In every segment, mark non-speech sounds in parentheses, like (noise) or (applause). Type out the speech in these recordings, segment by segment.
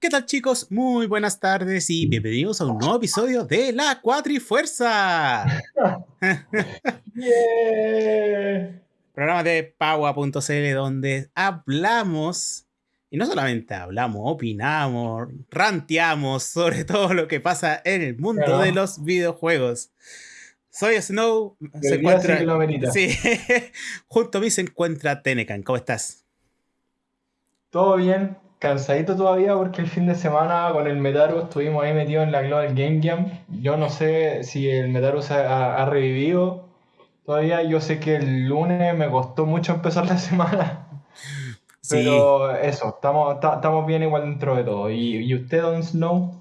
¿Qué tal chicos? Muy buenas tardes y bienvenidos a un nuevo episodio de La Cuatrifuerza. Yeah. (laughs) Programa de Paua.cl donde hablamos, y no solamente hablamos, opinamos, ranteamos sobre todo lo que pasa en el mundo Claro. de los videojuegos. Soy Snow, se encuentra... (laughs) Sí, junto a mí se encuentra Tenecan. ¿Cómo estás? Todo bien, cansadito todavía porque el fin de semana con el Metaru estuvimos ahí metidos en la Global Game Jam. Yo no sé si el Metaru se ha, ha revivido todavía. Yo sé que el lunes me costó mucho empezar la (laughs) semana. Sí. Pero eso, estamos, ta- estamos bien igual dentro de todo. ¿Y, y usted, Don Snow?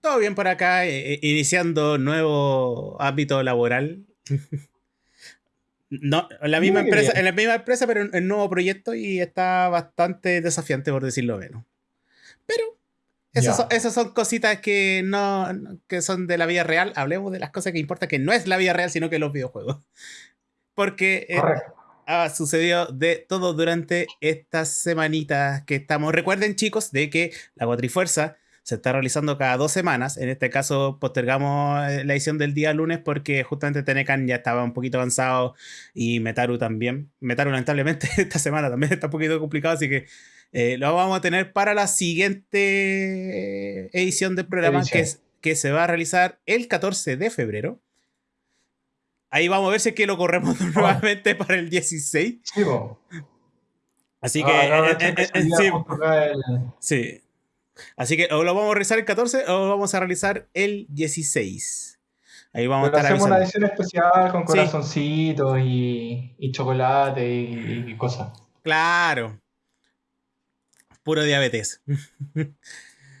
Todo bien por acá, eh, eh, iniciando nuevo ámbito laboral. (laughs) No, en la misma Muy empresa, bien. en la misma empresa, pero en en nuevo proyecto y está bastante desafiante, por decirlo menos. Pero esas, son, esas son cositas que no que son de la vida real. Hablemos de las cosas que importan, que no es la vida real, sino que los videojuegos. Porque eh, ha sucedido de todo durante estas semanitas que estamos. Recuerden, chicos, de que la Cuatrifuerza se está realizando cada dos semanas. En este caso, postergamos eh, la edición del día lunes porque justamente Tenecan ya estaba un poquito avanzado y Metaru también. Metaru, lamentablemente, (laughs) esta semana también está un poquito complicado, así que eh, lo vamos a tener para la siguiente edición del programa que, Edición. es- que se va a realizar el 14 de febrero. Ahí vamos a ver si es que lo corremos (laughs) nuevamente para el 16. Sí, po. Así Ah, que, acá eh, especialidad sí, sí. Así que o lo vamos a realizar el 14 o lo vamos a realizar el 16. Ahí vamos Pero a estar hacemos una edición especial con Sí. corazoncitos y, y chocolate y, y cosas. Claro. Puro diabetes.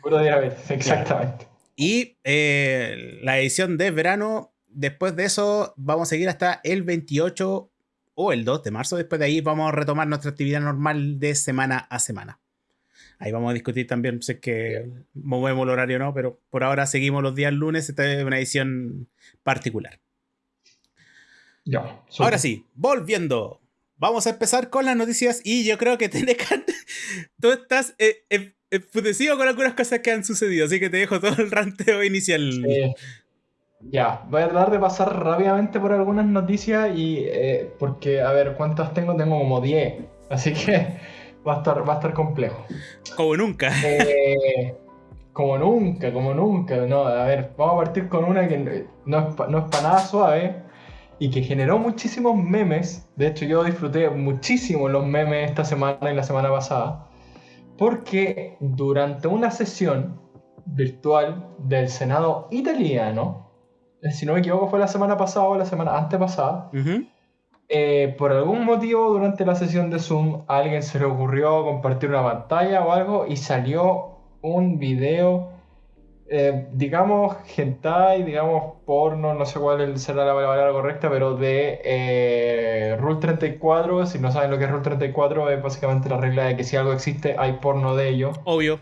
Puro diabetes, exactamente. Y eh, la edición de verano, después de eso, vamos a seguir hasta el 28 o el 2 de marzo. Después de ahí vamos a retomar nuestra actividad normal de semana a semana. Ahí vamos a discutir también es que movemos el horario o no, pero por ahora seguimos los días lunes. Esta es una edición particular. Ya. Ahora sí, volviendo. Vamos a empezar con las noticias y yo creo que Tenecan, (laughs) tú estás eh, eh, enfurecido con algunas cosas que han sucedido, así que te dejo todo el ranteo inicial. Eh, ya, voy a tratar de pasar rápidamente por algunas noticias y eh, porque, a ver, ¿cuántas tengo? Tengo como 10, así que va a estar, va a estar complejo. Como nunca. (laughs) Eh, como nunca, como nunca. No, a ver, vamos a partir con una que no es, no es para nada suave y que generó muchísimos memes. De hecho, yo disfruté muchísimo los memes esta semana y la semana pasada. Porque durante una sesión virtual del Senado italiano, si no me equivoco fue la semana pasada o la semana antepasada, Ujú. Eh, por algún motivo durante la sesión de Zoom a alguien se le ocurrió compartir una pantalla o algo y salió un video, eh, digamos, hentai, digamos, porno, no sé cuál es- será la palabra correcta, pero de eh, Rule 34. Si no saben lo que es Rule 34, es básicamente la regla de que si algo existe, hay porno de ello. Obvio.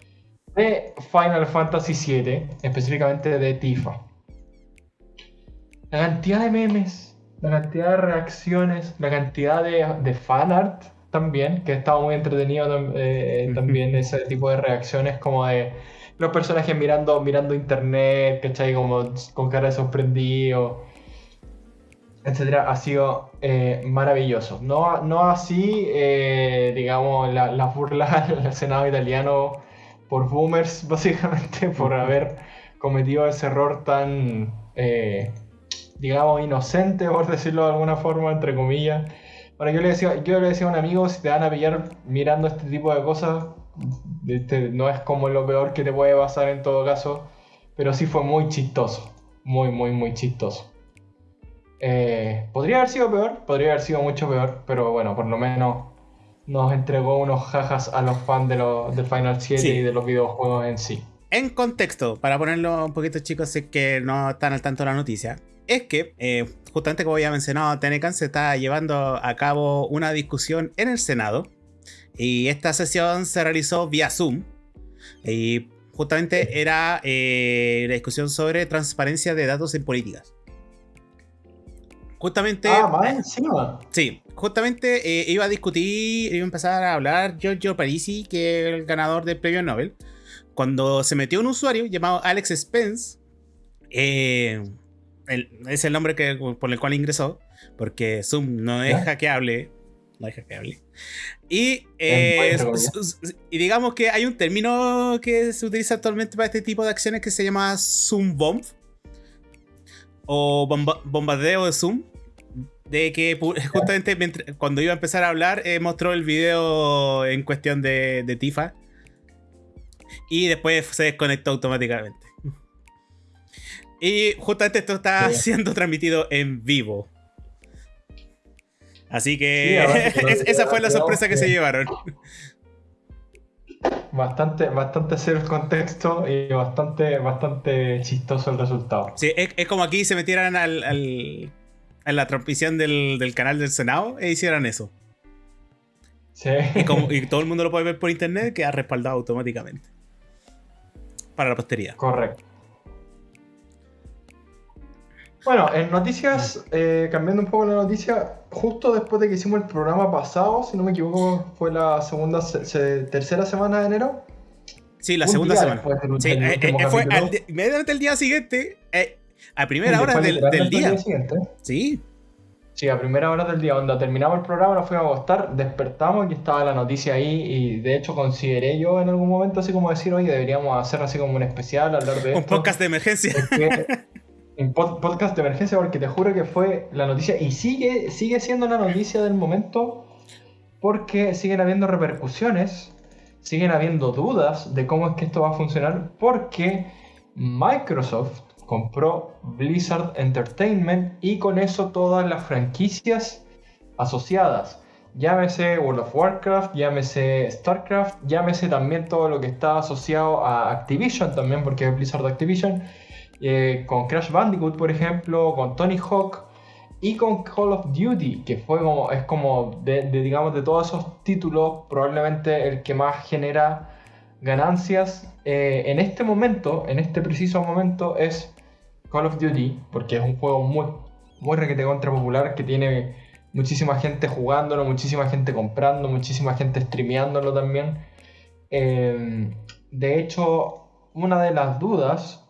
De Final Fantasy VII, específicamente de Tifa. La cantidad de memes, la cantidad de reacciones, la cantidad de, de fanart también, que estaba muy entretenido tam- eh, también ese tipo de reacciones como de los personajes mirando, mirando internet, ¿cachai? Como con cara de sorprendido, etcétera, ha sido eh, maravilloso. No, no así, eh, digamos, la- las burlas (laughs) del Senado italiano por boomers, (laughs) básicamente, por haber cometido ese error tan, eh, digamos, inocente, (laughs) por decirlo de alguna forma, entre comillas. Bueno, yo le decía, yo le decía a un amigo, si te van a pillar mirando este tipo de cosas, este, no es como lo peor que te puede pasar en todo caso, pero sí fue muy chistoso, muy, muy, muy chistoso. Eh, podría haber sido peor, podría haber sido mucho peor, pero bueno, por lo menos nos entregó unos jajas a los fans de los, del Final 7 Sí. y de los videojuegos en sí. En contexto, para ponerlo un poquito chicos, es que no están al tanto de la noticia, es que eh, justamente como ya mencionado, Tenecan se está llevando a cabo una discusión en el Senado y esta sesión se realizó vía Zoom y justamente era eh, la discusión sobre transparencia de datos en políticas. Justamente... Ah, más encima. Sí, justamente eh, iba a discutir, iba a empezar a hablar Giorgio Parisi, que es el ganador del premio Nobel, cuando se metió un usuario llamado Alex Spence, eh, es el nombre que, por el cual ingresó, porque Zoom no es hackeable. No es hackeable. Y, eh, y digamos que hay un término que se utiliza actualmente para este tipo de acciones que se llama Zoom Bomb o bombardeo de Zoom. De que justamente cuando iba a empezar a hablar, eh, mostró el video en cuestión de, de Tifa. Y después se desconectó automáticamente. Y justamente esto está siendo transmitido en vivo. Así que (laughs) esa fue la sorpresa que se llevaron. Bastante, bastante cero el contexto y bastante, bastante chistoso el resultado. Sí, es, como aquí se metieran al, a la transmisión del, canal del Senado e hicieran eso. Sí. Y, como, y (laughs) todo el mundo lo puede ver por internet, queda respaldado automáticamente. Para la posteridad. Correcto. Bueno, en noticias, eh, cambiando un poco la noticia, justo después de que hicimos el programa pasado, si no me equivoco, fue la segunda, tercera semana de enero. Sí, la segunda semana. Sí, eh, eh, fue inmediatamente el día siguiente, a primera hora del, día. Sí. Sí, a primera hora del día, cuando terminamos el programa, nos fuimos a acostar, despertamos y estaba la noticia ahí. Y de hecho, consideré yo en algún momento, así como decir, oye, deberíamos hacer así como un especial, hablar de. Un podcast de emergencia. (laughs) un podcast de emergencia porque te juro que fue la noticia y sigue, sigue siendo la noticia del momento porque siguen habiendo repercusiones, siguen habiendo dudas de cómo es que esto va a funcionar porque Microsoft compró Blizzard Entertainment y con eso todas las franquicias asociadas. Llámese World of Warcraft, llámese StarCraft, llámese también todo lo que está asociado a Activision también, porque es Blizzard Activision eh, con Crash Bandicoot, por ejemplo, con Tony Hawk y con Call of Duty, que fue como, es como, de, digamos, de todos esos títulos, probablemente el que más genera ganancias eh, en este momento, en este preciso momento, es Call of Duty, porque es un juego muy, muy requete contra popular que tiene muchísima gente jugándolo, muchísima gente comprando, muchísima gente streameándolo también. Eh, de hecho, una de las dudas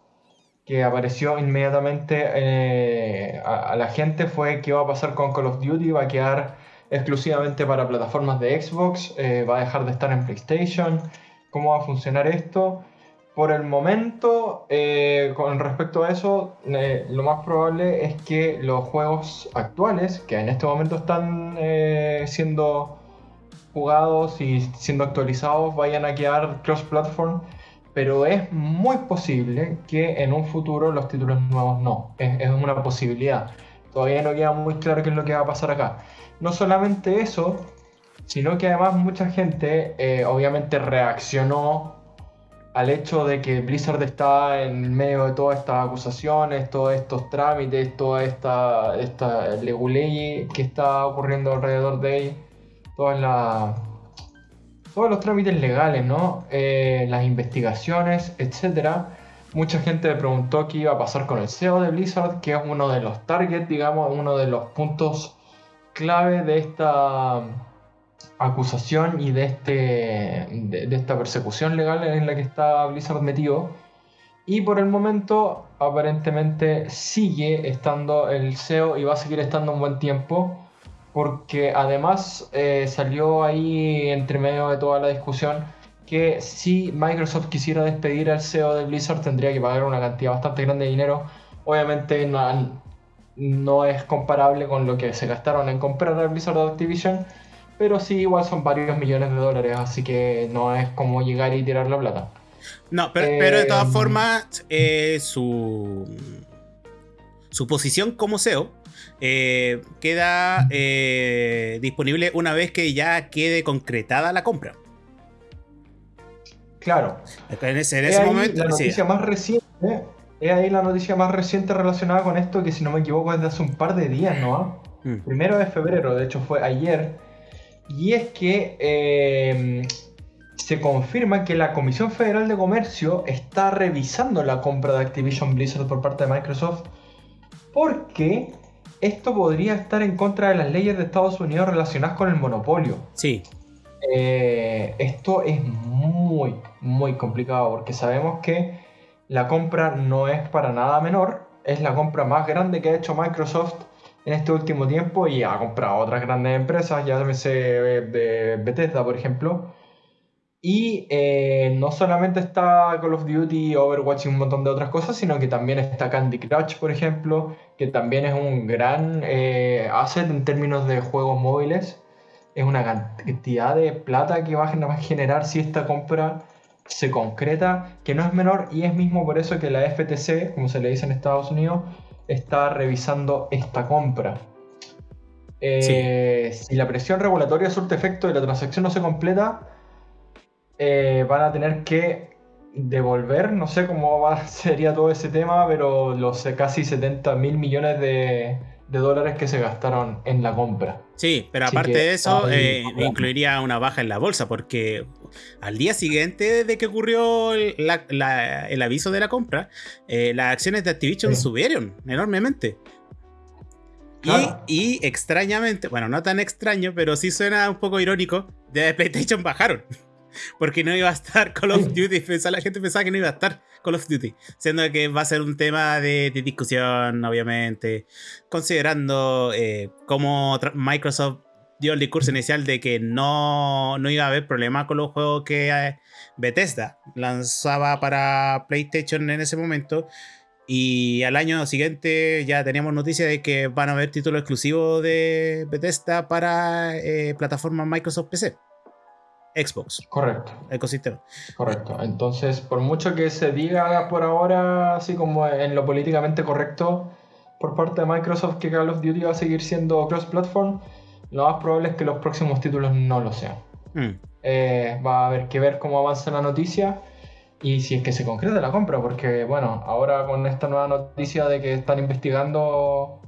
que apareció inmediatamente eh, a, la gente fue qué va a pasar con Call of Duty, va a quedar exclusivamente para plataformas de Xbox, eh, va a dejar de estar en PlayStation, cómo va a funcionar esto. Por el momento, eh, con respecto a eso, lo más probable es que los juegos actuales, que en este momento están siendo jugados y siendo actualizados, vayan a quedar cross-platform pero es muy posible que en un futuro los títulos nuevos no. Es, una posibilidad. Todavía no queda muy claro qué es lo que va a pasar acá. No solamente eso, sino que además mucha gente eh, obviamente reaccionó al hecho de que Blizzard está en medio de todas estas acusaciones, todos estos trámites, toda esta, esta leguley que está ocurriendo alrededor de toda la todos los trámites legales, ¿no? Eh, las investigaciones, etc. Mucha gente me preguntó qué iba a pasar con el CEO de Blizzard, que es uno de los targets, digamos, uno de los puntos clave de esta acusación y de, este, de, esta persecución legal en la que está Blizzard metido. Y por el momento, aparentemente, sigue estando el CEO y va a seguir estando un buen tiempo porque además eh, salió ahí entre medio de toda la discusión que si Microsoft quisiera despedir al CEO de Blizzard tendría que pagar una cantidad bastante grande de dinero. Obviamente no, es comparable con lo que se gastaron en comprar a Blizzard Activision, pero sí igual son varios millones de dólares, así que no es como llegar y tirar la plata. No, pero, de todas eh, formas, eh, su, su posición como CEO eh, queda eh, disponible una vez que ya quede concretada la compra. Claro. En ese, momento. La noticia más reciente. Es ahí la noticia más reciente relacionada con esto, que si no me equivoco es de hace un par de días, ¿no? Mm. Primero de febrero, de hecho fue ayer. Y es que eh, se confirma que la Comisión Federal de Comercio está revisando la compra de Activision Blizzard por parte de Microsoft porque esto podría estar en contra de las leyes de Estados Unidos relacionadas con el monopolio. Sí. eh, esto es muy, muy complicado porque sabemos que la compra no es para nada menor, es la compra más grande que ha hecho Microsoft en este último tiempo y ha comprado otras grandes empresas, ya se de Bethesda, por ejemplo. Y eh, no solamente está Call of Duty, Overwatch y un montón de otras cosas, sino que también está Candy Crush, por ejemplo, que también es un gran eh, asset en términos de juegos móviles. Es una cantidad de plata que va a generar si esta compra se concreta, que no es menor, y es mismo por eso que la FTC, como se le dice en Estados Unidos, está revisando esta compra. Eh, si la presión regulatoria surte efecto y la transacción no se completa, eh, van a tener que devolver, no sé cómo va, (laughs) sería todo ese tema, pero los casi 70 mil millones de, dólares que se gastaron en la compra. Sí, pero aparte de eso, eh, incluiría una baja en la bolsa, porque al día siguiente de que ocurrió el aviso de la compra, eh, las acciones de Activision subieron enormemente. Y, y, extrañamente, bueno, no tan extraño, pero sí suena un poco irónico, de PlayStation bajaron (laughs) porque no iba a estar Call of Duty. la gente pensaba que no iba a estar Call of Duty, siendo que va a ser un tema de, discusión, obviamente, considerando eh, cómo Microsoft dio el discurso inicial de que no, no iba a haber problema con los juegos que eh, Bethesda lanzaba para PlayStation en ese momento. Y al año siguiente ya teníamos noticia de que van a haber títulos exclusivos de Bethesda para eh, plataformas Microsoft PC. Xbox. Correcto. Ecosistema. Correcto. Entonces, por mucho que se diga por ahora, así como en lo políticamente correcto, por parte de Microsoft que Call of Duty va a seguir siendo cross-platform, lo más probable es que los próximos títulos no lo sean. Hmm. Eh, va a haber que ver cómo avanza la noticia y si es que se concreta la compra, porque bueno, ahora con esta nueva noticia de que están investigando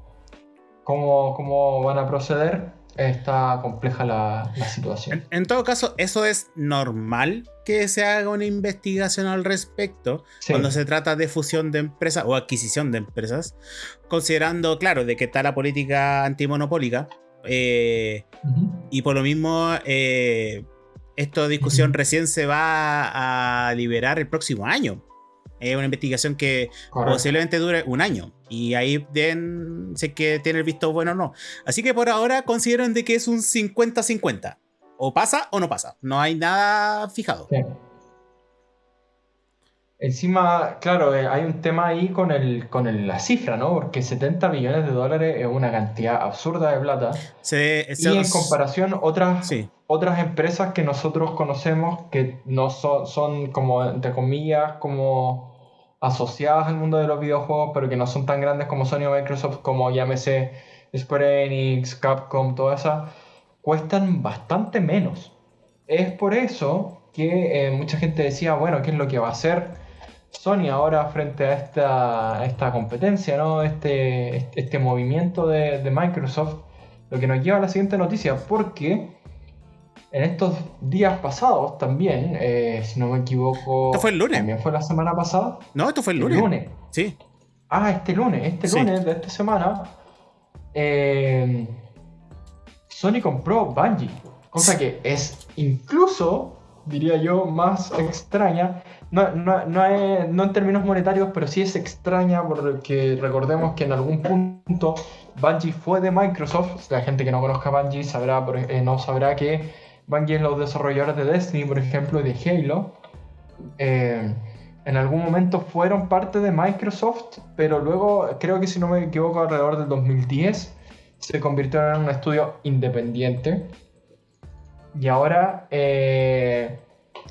cómo, cómo van a proceder, está compleja la, situación. En, todo caso, eso es normal que se haga una investigación al respecto cuando se trata de fusión de empresas o adquisición de empresas, considerando, claro, de que está la política antimonopólica eh, y por lo mismo eh, esta discusión recién se va a liberar el próximo año. Es una investigación que posiblemente dure un año. Y ahí den, sé que tiene el visto bueno o no. Así que por ahora consideran de que es un 50-50. O pasa o no pasa. No hay nada fijado. Encima, claro, eh, hay un tema ahí con, el, con la cifra, ¿no? Porque 70 millones de dólares es una cantidad absurda de plata. y en comparación, otras, otras empresas que nosotros conocemos que no son, son como, entre comillas, como asociadas al mundo de los videojuegos, pero que no son tan grandes como Sony o Microsoft, como llámese Square Enix, Capcom, todas esas, cuestan bastante menos. Es por eso que eh, mucha gente decía, bueno, ¿qué es lo que va a hacer Sony ahora frente a esta, esta competencia, ¿no? este, este movimiento de, de Microsoft? Lo que nos lleva a la siguiente noticia, porque en estos días pasados también, eh, si no me equivoco. Esto fue el lunes. También fue la semana pasada. No, esto fue el lunes. lunes. Sí. Ah, este lunes, este lunes de esta semana. Eh, Sony compró Bungie. Cosa que es incluso, diría yo, más extraña. No, no, no, no en términos monetarios, pero sí es extraña porque recordemos que en algún punto Bungie fue de Microsoft. La gente que no conozca Bungie sabrá, eh, no sabrá que Bungie los desarrolladores de Destiny, por ejemplo, y de Halo, eh, en algún momento fueron parte de Microsoft, pero luego, creo que si no me equivoco, alrededor del 2010, se convirtieron en un estudio independiente. Y ahora eh,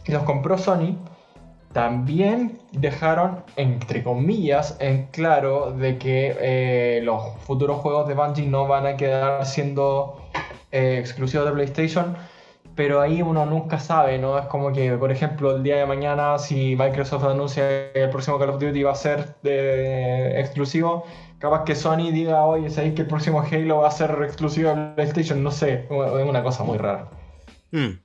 los compró Sony. También dejaron, entre comillas, en claro de que eh, los futuros juegos de Bungie no van a quedar siendo exclusivos de PlayStation, pero ahí uno nunca sabe, ¿no? Es como que, por ejemplo, el día de mañana, si Microsoft anuncia que el próximo Call of Duty va a ser de exclusivo, capaz que Sony diga, oye, ¿sabéis que el próximo Halo va a ser exclusivo de PlayStation? No sé, es una cosa muy rara. Hmm.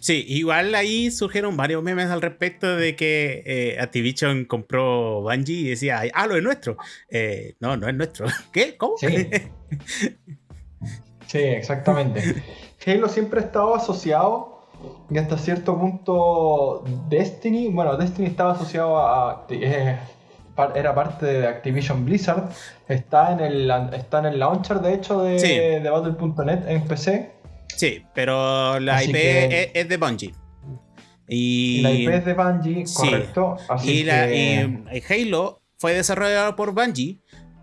Sí, igual ahí surgieron varios memes al respecto de que eh, Activision compró Bungie y decía, ah, lo es nuestro. Eh, no, no es nuestro. (laughs) ¿Qué? ¿Cómo? Sí, (laughs) sí exactamente. Halo siempre ha estado asociado y hasta cierto punto Destiny, bueno, Destiny estaba asociado a... eh, era parte de Activision Blizzard, está en el, está en el launcher de hecho de, Sí. de Battle.net en PC. Sí, pero la Así IP que- es, es de Bungie. Y, la IP es de Bungie, Sí. correcto. Así y la- que... y Halo fue desarrollado por Bungie,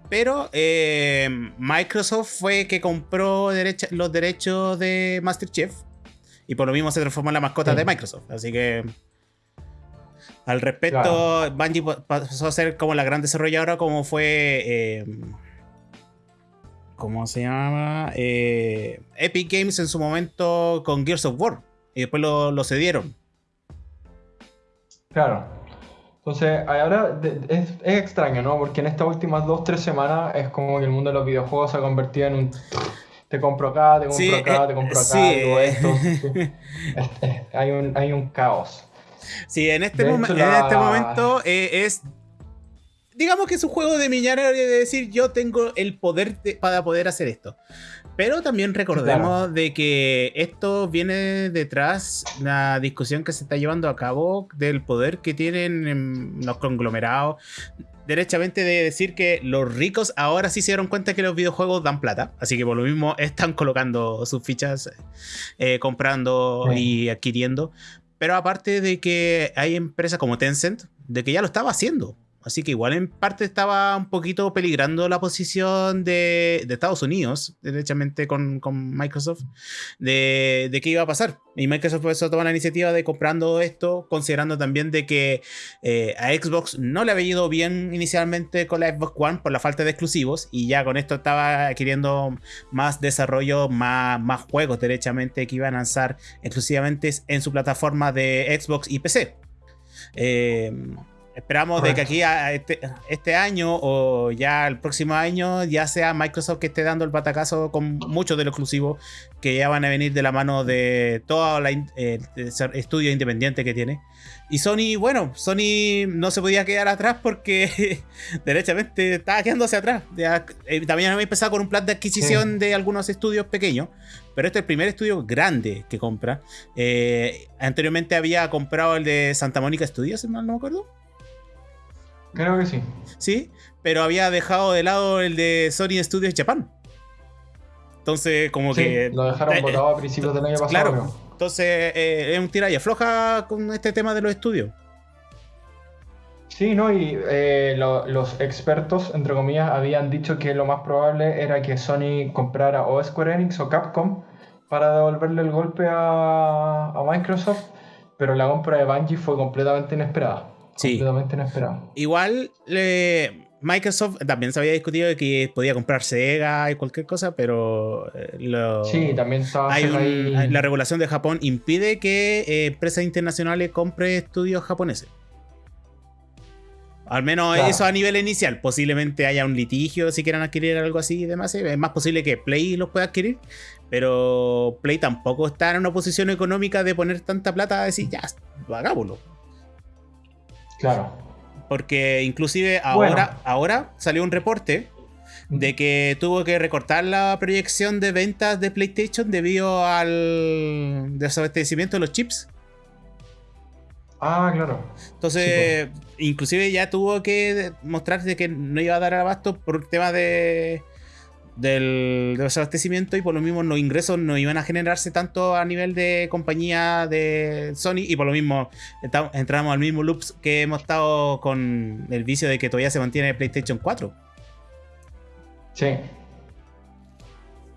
pero eh, Microsoft fue que compró derecha- los derechos de Master Chief y por lo mismo se transformó en la mascota Sí. de Microsoft. Así que al respecto, Bungie pa- pasó a ser como la gran desarrolladora, como fue. eh, ¿Cómo se llama? Eh, Epic Games en su momento con Gears of War. Y después lo, lo cedieron. Claro. Entonces, ahora es, es extraño, ¿no? Porque en estas últimas dos, tres semanas es como que el mundo de los videojuegos se ha convertido en un... Te compro acá, te compro Sí, acá, eh, te compro acá, sí, digo eh. esto. (laughs) Es- es- hay, un, hay un caos. Sí, en este, hecho, en la- este momento eh, es. Digamos que es un juego de millonario de decir yo tengo el poder de- para poder hacer esto. Pero también recordemos de que esto viene detrás la discusión que se está llevando a cabo del poder que tienen em, los conglomerados. Derechamente de decir que los ricos ahora sí se dieron cuenta que los videojuegos dan plata. Así que por lo mismo están (laughs) colocando sus fichas, eh, comprando Sí. y adquiriendo. Pero aparte de que hay empresas como Tencent, de que ya lo estaba haciendo. Así que igual en parte estaba un poquito peligrando la posición de, de Estados Unidos, derechamente con, con Microsoft, de, qué iba a pasar. Y Microsoft por eso toma la iniciativa de comprando esto, considerando también de que eh, a Xbox no le había ido bien inicialmente con la Xbox One por la falta de exclusivos, y ya con esto estaba adquiriendo más desarrollo, más, más juegos derechamente que iban a lanzar exclusivamente en su plataforma de Xbox y PC. Eh, esperamos de que aquí a este, este año o ya el próximo año ya sea Microsoft que esté dando el batacazo con muchos de los exclusivos que ya van a venir de la mano de todo el estudio independiente que tiene. Y Sony, bueno, Sony no se podía quedar atrás porque (laughs) derechamente estaba quedándose atrás. Ya, eh, también había empezado con un plan de adquisición de algunos estudios pequeños, pero este es el primer estudio grande que compra. Eh, anteriormente había comprado el de Santa Mónica Studios, si mal no me acuerdo. Creo que sí. Sí, pero había dejado de lado el de Sony Studios Japan. Entonces, como Sí, que. lo dejaron eh, botado a principios del año pasado. Claro, creo. entonces eh, es un tira y afloja con este tema de los estudios. Sí, ¿no? Y eh, lo- los expertos, entre comillas, habían dicho que lo más probable era que Sony comprara o Square Enix o Capcom para devolverle el golpe a, a Microsoft, pero la compra de Bungie fue completamente inesperada. Sí. Completamente inesperada. Igual, eh, Microsoft también se había discutido de que podía comprar Sega y cualquier cosa, pero eh, lo- Sí, también hay Sega un- ahí. la regulación de Japón impide que eh, empresas internacionales compren estudios japoneses. Al menos Claro. eso a nivel inicial. Posiblemente haya un litigio si quieran adquirir algo así y demás. Es más posible que Play los pueda adquirir. Pero Play tampoco está en una posición económica de poner tanta plata a decir, ya, hagámoslo. Claro. Porque inclusive Bueno. ahora, ahora salió un reporte de que tuvo que recortar la proyección de ventas de PlayStation debido al desabastecimiento de los chips. Ah, claro. Entonces, inclusive ya tuvo que mostrarse que no iba a dar abasto por un tema de del desabastecimiento y por lo mismo los ingresos no iban a generarse tanto a nivel de compañía de Sony y por lo mismo entramos al mismo loop que hemos estado con el vicio de que todavía se mantiene PlayStation 4. Sí.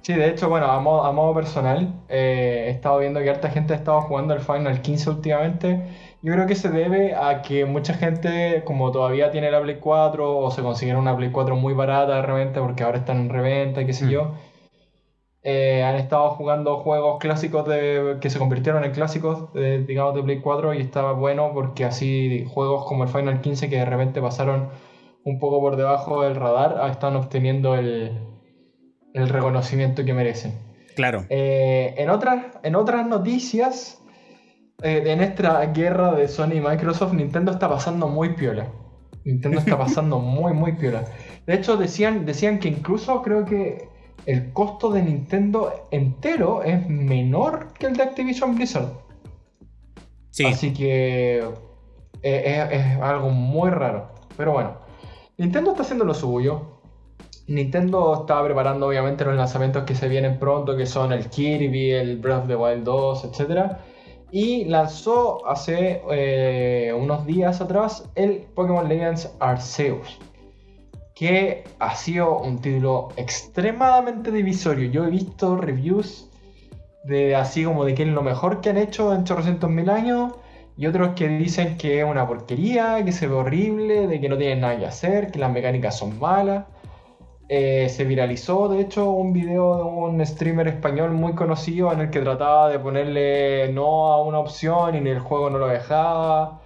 Sí, de hecho, bueno, a modo, personal, eh, he estado viendo que harta gente ha estado jugando el Final 15 últimamente. Yo creo que se debe a que mucha gente, como todavía tiene la Play 4 o se consiguieron una Play 4 muy barata de repente porque ahora están en reventa y qué sé Mm. yo, eh, han estado jugando juegos clásicos de, que se convirtieron en clásicos, de, digamos, de Play 4 y estaba bueno porque así juegos como el Final 15 que de repente pasaron un poco por debajo del radar ah, están obteniendo el, el reconocimiento que merecen. Claro. Eh, en, otras, en otras noticias, eh, en esta guerra de Sony y Microsoft, Nintendo está pasando muy piola. Nintendo está (laughs) pasando muy, muy piola. De hecho, decían, decían que incluso creo que el costo de Nintendo entero es menor que el de Activision Blizzard. Sí. Así que eh, es, algo muy raro. Pero bueno, Nintendo está haciendo lo suyo. Nintendo está preparando obviamente los lanzamientos que se vienen pronto, que son el Kirby, el Breath of the Wild 2, etc. Y lanzó hace eh, unos días atrás el Pokémon Legends Arceus que ha sido un título extremadamente divisorio. Yo he visto reviews de así como de que es lo mejor que han hecho en 800 mil años y otros que dicen que es una porquería, que se ve horrible, de que no tienen nada que hacer, que las mecánicas son malas. Eh, se viralizó, de hecho, un video de un streamer español muy conocido en el que trataba de ponerle no a una opción y en el juego no lo dejaba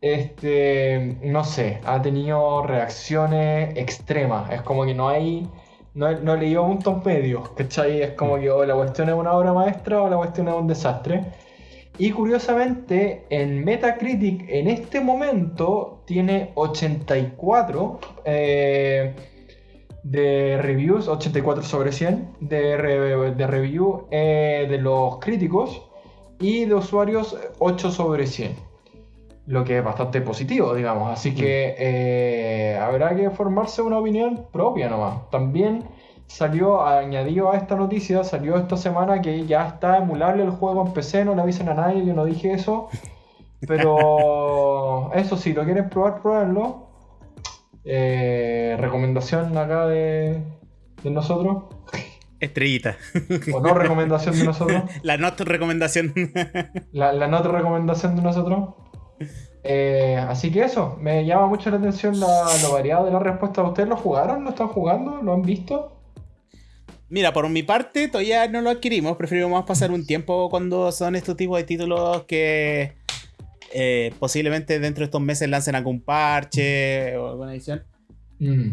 este, no sé, ha tenido reacciones extremas. Es como que no hay, no, no he leído puntos medios, ¿cachai? Es como que o la cuestión es una obra maestra o la cuestión es un desastre. Y curiosamente, en Metacritic en este momento tiene 84 eh, de reviews, 84 sobre 100 de, de review eh, de los críticos y de usuarios 8 sobre 100 lo que es bastante positivo, digamos. Así que mm. eh, habrá que formarse una opinión propia nomás. También salió, añadido a esta noticia, salió esta semana que ya está emulable el juego en PC, no le avisen a nadie, yo no dije eso. (laughs) Pero eso sí, lo quieren probar, pruébenlo. Eh, recomendación acá de, de nosotros. Estrellita. O no recomendación de nosotros. La nota recomendación. La, la nota recomendación de nosotros. Eh, así que eso, me llama mucho la atención lo variado de la respuesta. ¿Ustedes lo jugaron? ¿Lo están jugando? ¿Lo han visto? Mira, por mi parte todavía no lo adquirimos, preferimos pasar un tiempo cuando son estos tipos de títulos que eh, posiblemente dentro de estos meses lancen algún parche o alguna edición. Mm.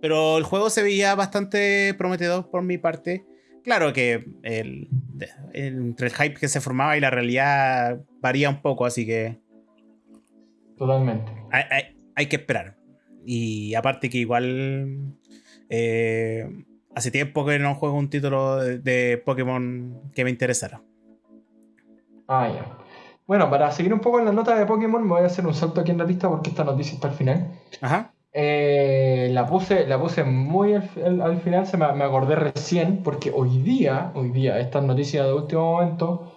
Pero el juego se veía bastante prometedor por mi parte. Claro que el, entre el hype que se formaba y la realidad varía un poco, así que Totalmente. Hay, que esperar. Y aparte que igual eh, hace tiempo que no juego un título de, Pokémon que me interesara. Ah, ya. Bueno, para seguir un poco en la nota de Pokémon, me voy a hacer un salto aquí en la lista porque esta noticia está al final. Ajá. Eh, la, puse, la puse muy al, final, se me, me, acordé recién, porque hoy día, hoy día, estas noticias de último momento,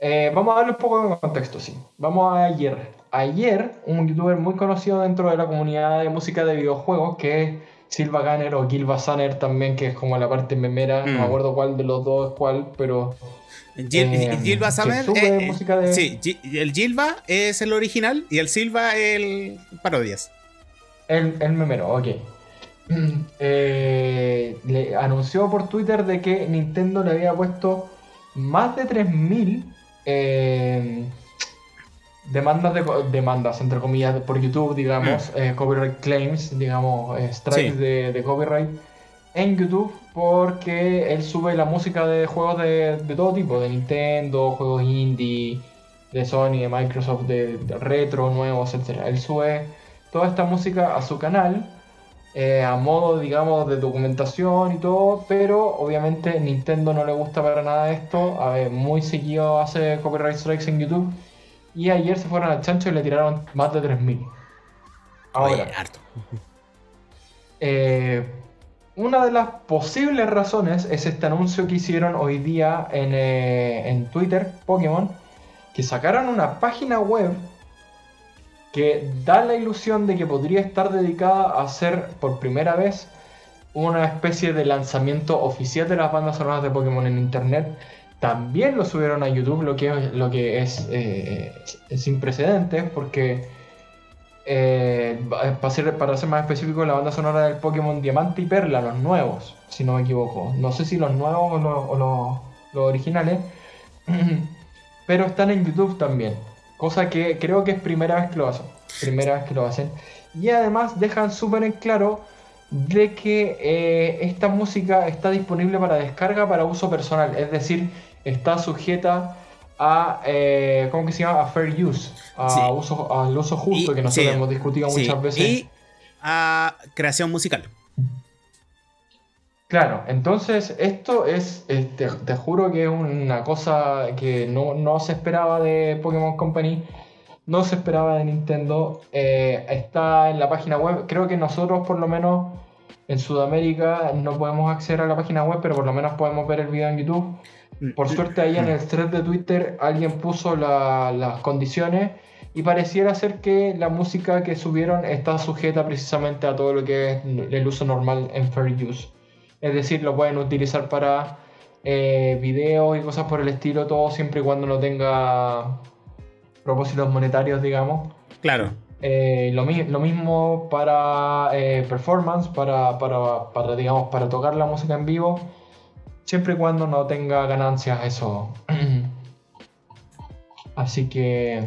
eh, vamos a darle un poco de contexto, sí. Vamos a ayer ayer un youtuber muy conocido dentro de la comunidad de música de videojuegos, que es Silva Gunner o Gilva Sanner también, que es como la parte memera, no me mm. acuerdo cuál de los dos es cuál, pero... Eh, Gilva Sanner... Eh, eh, sí, el Gilva es el original y el Silva el parodias. El, el memero, ok. (clears throat) le anunció por Twitter de que Nintendo le había puesto más de 3000 eh, demandas de demandas entre comillas por YouTube digamos mm. eh, copyright claims digamos eh, strikes de, copyright en YouTube porque él sube la música de juegos de, todo tipo de Nintendo juegos indie de Sony de Microsoft de, retro nuevos etcétera. Él sube toda esta música a su canal eh, a modo digamos de documentación y todo pero obviamente Nintendo no le gusta para nada esto. A ver, muy seguido hace copyright strikes en YouTube y ayer se fueron al chancho y le tiraron más de 3.000. Ahora, harto. Eh, una de las posibles razones es este anuncio que hicieron hoy día en, eh, en Twitter, Pokémon, que sacaron una página web que da la ilusión de que podría estar dedicada a hacer por primera vez una especie de lanzamiento oficial de las bandas sonoras de Pokémon en Internet también lo subieron a YouTube, lo que, lo que es, eh, sin precedentes, porque eh, para, ser, para ser más específico, la banda sonora del Pokémon Diamante y Perla, los nuevos, si no me equivoco. No sé si los nuevos o los, originales, (clears throat) pero están en YouTube también. Cosa que creo que es primera vez que lo hacen. Primera vez que lo hacen. Y además dejan súper en claro de que eh, esta música está disponible para descarga para uso personal. Es decir, está sujeta a, eh, ¿cómo que se llama? A fair use, a uso, al uso justo que nosotros hemos discutido muchas veces. Y a creación musical. Claro, entonces esto es, te, te juro que es una cosa que no, no se esperaba de Pokémon Company, no se esperaba de Nintendo. eh, está en la página web, creo que nosotros por lo menos en Sudamérica no podemos acceder a la página web, pero por lo menos podemos ver el video en YouTube. Por suerte ahí en el thread de Twitter alguien puso la- las condiciones y pareciera ser que la música que subieron está sujeta precisamente a todo lo que es el uso normal en Fair Use. Es decir, lo pueden utilizar para eh, videos y cosas por el estilo, todo siempre y cuando no tenga propósitos monetarios, digamos. Claro. Eh, lo, mi- lo mismo para eh, performance, para, para, para, digamos, para tocar la música en vivo, siempre y cuando no tenga ganancias eso. (clears throat) Así que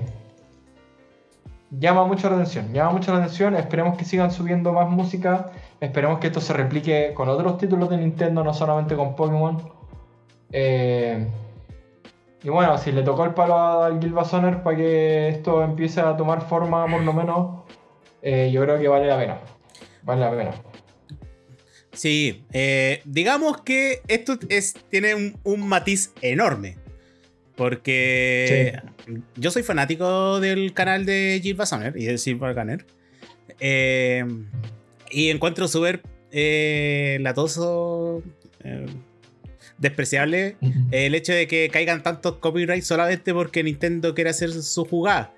llama mucho la atención, llama mucho la atención, esperemos que sigan subiendo más música, esperemos que esto se replique con otros títulos de Nintendo, no solamente con Pokémon. Eh, y bueno, si le tocó el palo al Gilbasoner para que esto empiece a tomar forma, por lo menos, eh, yo creo que vale la pena. Vale la pena. Sí, eh, digamos que esto es, tiene un, un matiz enorme. Porque yo soy fanático del canal de Jill Basoner y de Silver Gunner. Eh, y encuentro súper eh, latoso, despreciable el hecho de que caigan tantos copyrights solamente porque Nintendo quiere hacer su jugada.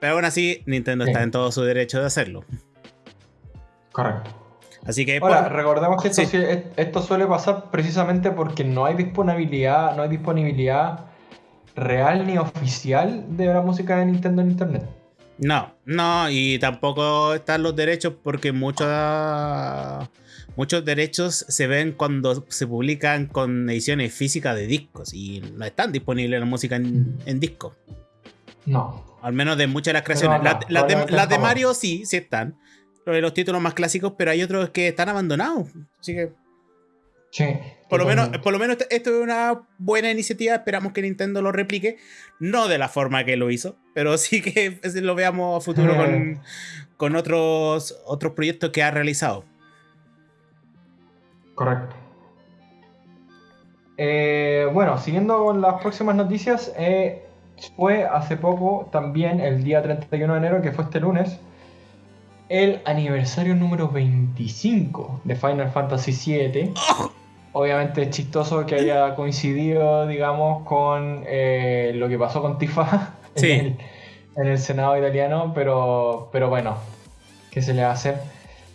Pero aún así, Nintendo está en todo su derecho de hacerlo. Correcto. Así que Ahora, por- recordemos que esto, Sí. es- esto suele pasar precisamente porque no hay disponibilidad, no hay disponibilidad real ni oficial de la música de Nintendo en internet. No, no, y tampoco están los derechos porque muchos muchos derechos se ven cuando se publican con ediciones físicas de discos y no están disponibles la música en, en disco. No. Al menos de muchas de las creaciones. no, las, las de, las. Mario sí, sí están. Lo de los títulos más clásicos, pero hay otros que están abandonados. Así que Sí. por lo menos, por lo menos esto es una buena iniciativa. Esperamos que Nintendo lo replique. No de la forma que lo hizo, pero (laughs) sí que lo veamos a futuro con, con otros, otros proyectos que ha realizado. Correcto. Eh, bueno, siguiendo con las próximas noticias, eh, fue hace poco, también el día 31 de enero, que fue este lunes, el aniversario número 25 de Final Fantasy VII. Obviamente es chistoso que haya coincidido, digamos, con eh, lo que pasó con Tifa (laughs) Sí. en, el, en el Senado italiano, pero, pero bueno, ¿qué se le va a hacer?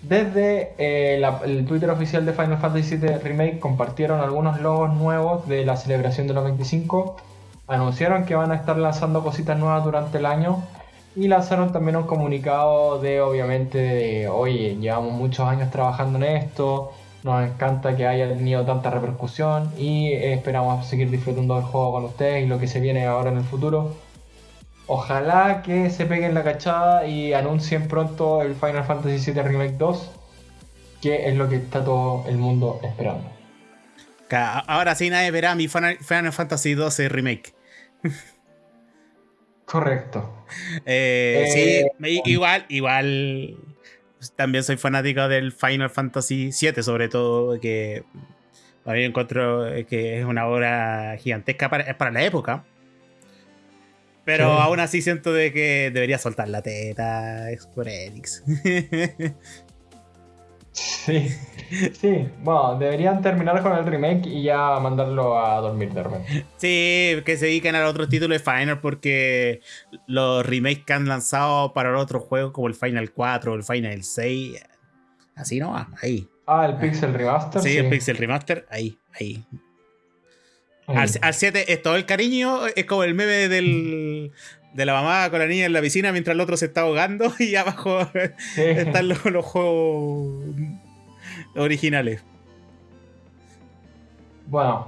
Desde eh, el Twitter oficial de Final Fantasy VII Remake compartieron algunos logos nuevos de la celebración de los 25. Anunciaron que van a estar lanzando cositas nuevas durante el año. Y lanzaron también un comunicado de, obviamente, de, oye, llevamos muchos años trabajando en esto. Nos encanta que haya tenido tanta repercusión. Y esperamos seguir disfrutando del juego con ustedes y lo que se viene ahora en el futuro. Ojalá que se peguen la cachada y anuncien pronto el Final Fantasy VII Remake 2, que es lo que está todo el mundo esperando. Ahora sí nadie verá mi Final Fantasy XII Remake. Correcto. Eh, (laughs) Eh, sí, me- igual, igual. También soy fanático del Final Fantasy VII, sobre todo, que a mí encuentro que es una obra gigantesca para, para la época. Pero Sí. aún así siento de que debería soltar la teta Square Enix. Sí, sí. Bueno, deberían terminar con el remake y ya mandarlo a dormir de repente. sí, que se dediquen a otros títulos de Final porque los remakes que han lanzado para otros juegos como el Final 4 o el Final 6, así no va, ahí. Ah, el Pixel Remaster. Sí, el Pixel Remaster, ahí, ahí. Al, al 7 es todo el cariño, es como el meme del, de la mamá con la niña en la piscina mientras el otro se está ahogando (laughs) y abajo Sí. están los, los juegos originales. Bueno,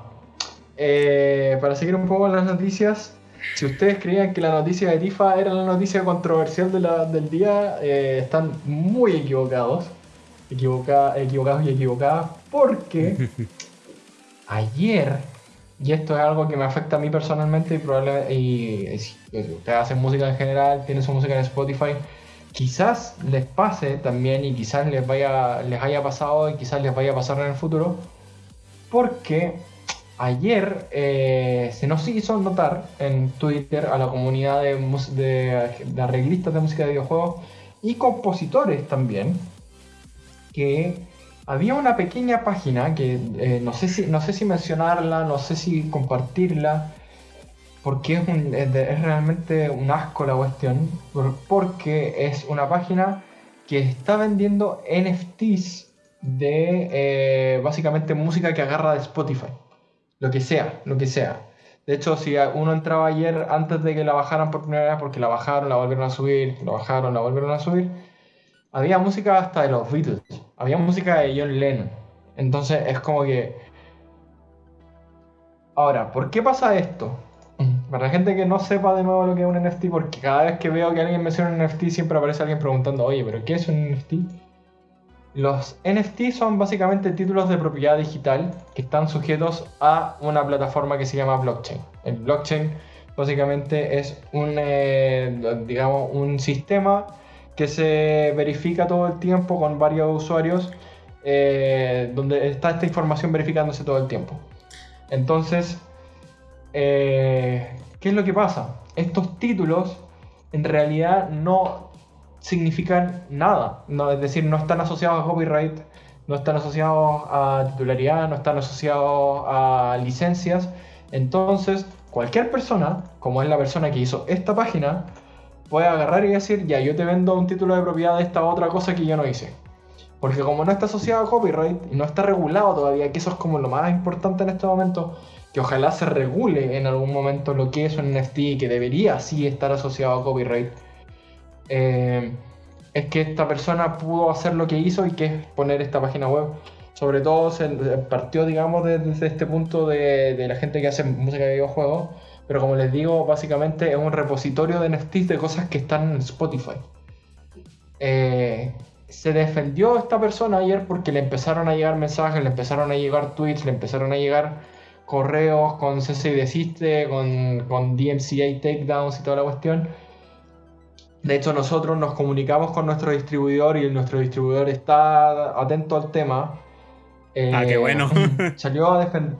eh, para seguir un poco las noticias, si ustedes creían que la noticia de Tifa era la noticia controversial de la- del día, eh, están muy equivocados. Equivoca- equivocados y equivocadas, porque (laughs) ayer, y esto es algo que me afecta a mí personalmente y probablemente, y si ustedes hacen música en general, tienen su música en Spotify, quizás les pase también y quizás les vaya les haya pasado y quizás les vaya a pasar en el futuro porque ayer eh, se nos hizo notar en Twitter a la comunidad de, de, arreglistas de música de videojuegos y compositores también que había una pequeña página que eh, no, sé si, no sé si mencionarla, no sé si compartirla, porque es, realmente un asco la cuestión, porque es una página que está vendiendo NFTs de eh, básicamente música que agarra de Spotify. Lo que sea, lo que sea. De hecho, si uno entraba ayer antes de que la bajaran por primera vez, porque la bajaron, la volvieron a subir, la bajaron, la volvieron a subir, había música hasta de los Beatles, había música de John Lennon. Entonces es como que... Ahora, ¿por qué pasa esto? Para la gente que no sepa de nuevo lo que es un NFT, porque cada vez que veo que alguien menciona un NFT siempre aparece alguien preguntando, oye, pero ¿qué es un NFT? Los NFT son básicamente títulos de propiedad digital que están sujetos a una plataforma que se llama blockchain. El blockchain básicamente es un, eh, digamos, un sistema que se verifica todo el tiempo con varios usuarios, eh, donde está esta información verificándose todo el tiempo. Entonces, eh, ¿qué es lo que pasa? Estos títulos en realidad no significan nada. Es decir, no están asociados a copyright, no están asociados a titularidad, no están asociados a licencias. Entonces, cualquier persona, como es la persona que hizo esta página, puede agarrar y decir, ya, yo te vendo un título de propiedad de esta otra cosa que yo no hice. Porque como no está asociado a copyright y no está regulado todavía, que eso es como lo más importante en este momento, que ojalá se regule en algún momento lo que es un NFT que debería sí estar asociado a copyright eh, es que esta persona pudo hacer lo que hizo y que es poner esta página web. Sobre todo se partió, digamos, desde este punto de, la gente que hace música de videojuegos. Pero como les digo, básicamente es un repositorio de NFTs de cosas que están en Spotify. Eh, se defendió esta persona ayer porque le empezaron a llegar mensajes, le empezaron a llegar tweets, le empezaron a llegar correos con CC Desiste, con, con DMCA takedowns y toda la cuestión de hecho, nosotros nos comunicamos con nuestro distribuidor y nuestro distribuidor está atento al tema. ah, qué bueno. (laughs) salió a defender.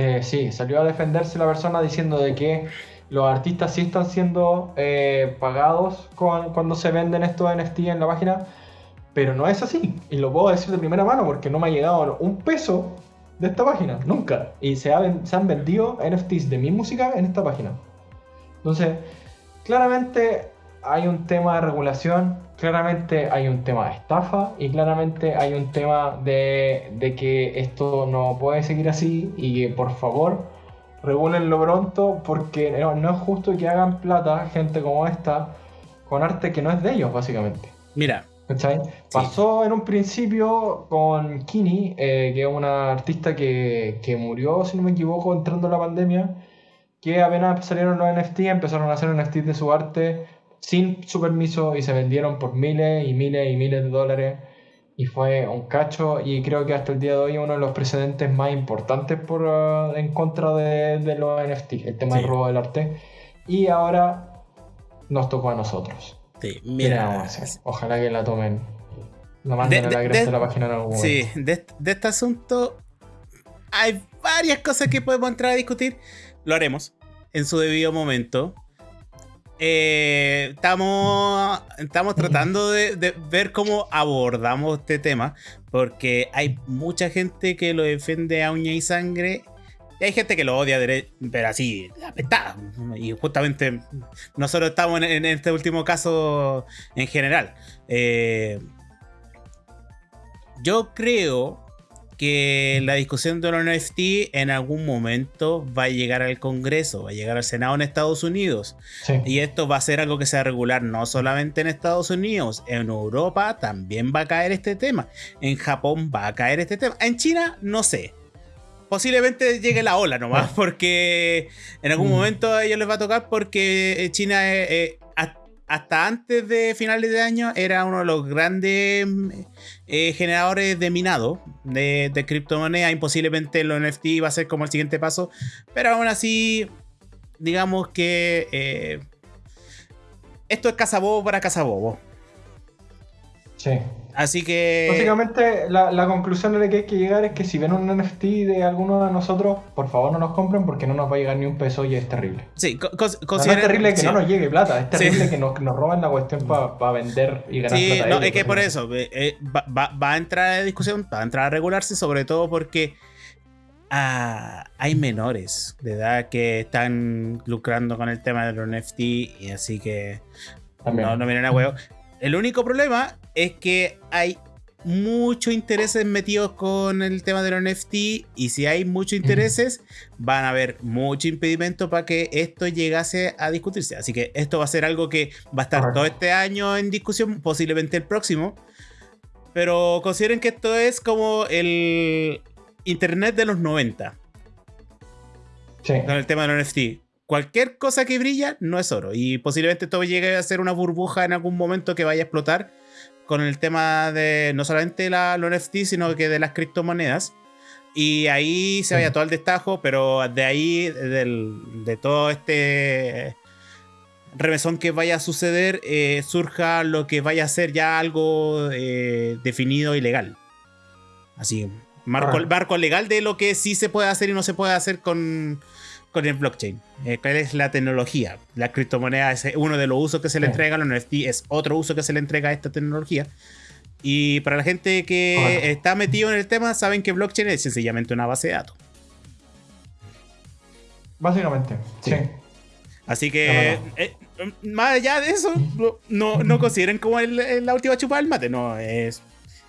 Eh, sí, salió a defenderse la persona diciendo de que los artistas sí están siendo eh, pagados cuando se venden estos NFT en la página, pero no es así. Y lo puedo decir de primera mano porque no me ha llegado un peso de esta página, nunca. Y se, se han vendido NFTs de mi música en esta página. Entonces, claramente hay un tema de regulación, claramente hay un tema de estafa y claramente hay un tema de, que esto no puede seguir así y que por favor regulenlo pronto porque no, es justo que hagan plata gente como esta con arte que no es de ellos básicamente. Mira. Pasó en un principio con Kini, eh, que es una artista que, que murió, si no me equivoco, entrando la pandemia, que apenas salieron los NFT, empezaron a hacer NFT de su arte sin su permiso y se vendieron por miles y miles y miles de dólares y fue un cacho y creo que hasta el día de hoy uno de los precedentes más importantes por, uh, en contra de, de, los NFT, el tema del robo del arte. Y ahora nos tocó a nosotros. Sí, mira. Ojalá que la tomen. La manden a la de, la página en algún. Sí, de, de este asunto hay varias cosas que podemos entrar a discutir. Lo haremos en su debido momento. Eh, estamos, estamos tratando de, ver cómo abordamos este tema, porque hay mucha gente que lo defiende a uña y sangre, y hay gente que lo odia, pero así, apestada. Y justamente nosotros estamos en, este último caso en general. Eh, yo creo que la discusión de los NFT en algún momento va a llegar al Congreso, va a llegar al Senado en Estados Unidos. Y esto va a ser algo que sea regular no solamente en Estados Unidos, en Europa también va a caer este tema. En Japón va a caer este tema. En China, no sé. Posiblemente llegue la ola nomás, porque en algún mm. momento a ellos les va a tocar porque China es hasta antes de finales de año era uno de los grandes eh, generadores de minado de, criptomonedas. Imposiblemente los NFT iba a ser como el siguiente paso. Pero aún así, digamos que eh, esto es cazabobo para cazabobo. Sí. Así que. Básicamente, la, la, conclusión a la que hay que llegar es que si ven un NFT de alguno de nosotros, por favor no nos compren porque no nos va a llegar ni un peso y es terrible. Sí, co no, es terrible que no nos llegue plata, es terrible que (laughs) nos, nos, roban la cuestión para vender y ganar sí, plata. No, es que por eso eh, eh, va, va, va, a entrar a discusión, va a entrar a regularse, sobre todo porque ah, hay menores de edad que están lucrando con el tema de los NFT y así que También. no, no miren a huevo. El único problema es que hay muchos intereses metidos con el tema de los NFT y si hay muchos intereses van a haber mucho impedimento para que esto llegase a discutirse. Así que esto va a ser algo que va a estar todo este año en discusión, posiblemente el próximo. Pero consideren que esto es como el Internet de los 90. Sí. Con el tema de los NFT cualquier cosa que brilla no es oro. Y posiblemente todo llegue a ser una burbuja en algún momento que vaya a explotar con el tema de no solamente la, los NFT, sino que de las criptomonedas. Y ahí se vaya todo el destajo, pero de ahí, del, de todo este remesón que vaya a suceder, eh, surja lo que vaya a ser ya algo eh, definido y legal. Así, marco, marco legal de lo que sí se puede hacer y no se puede hacer con, con el blockchain. Eh, ¿Cuál es la tecnología? La criptomoneda es uno de los usos que se le entrega a los NFT, es otro uso que se le entrega a esta tecnología. Y para la gente que bueno. está metido en el tema, saben que blockchain es sencillamente una base de datos. Básicamente, sí. sí. Así que, eh, más allá de eso, no, no consideren como el, la última chupada del mate. No, es,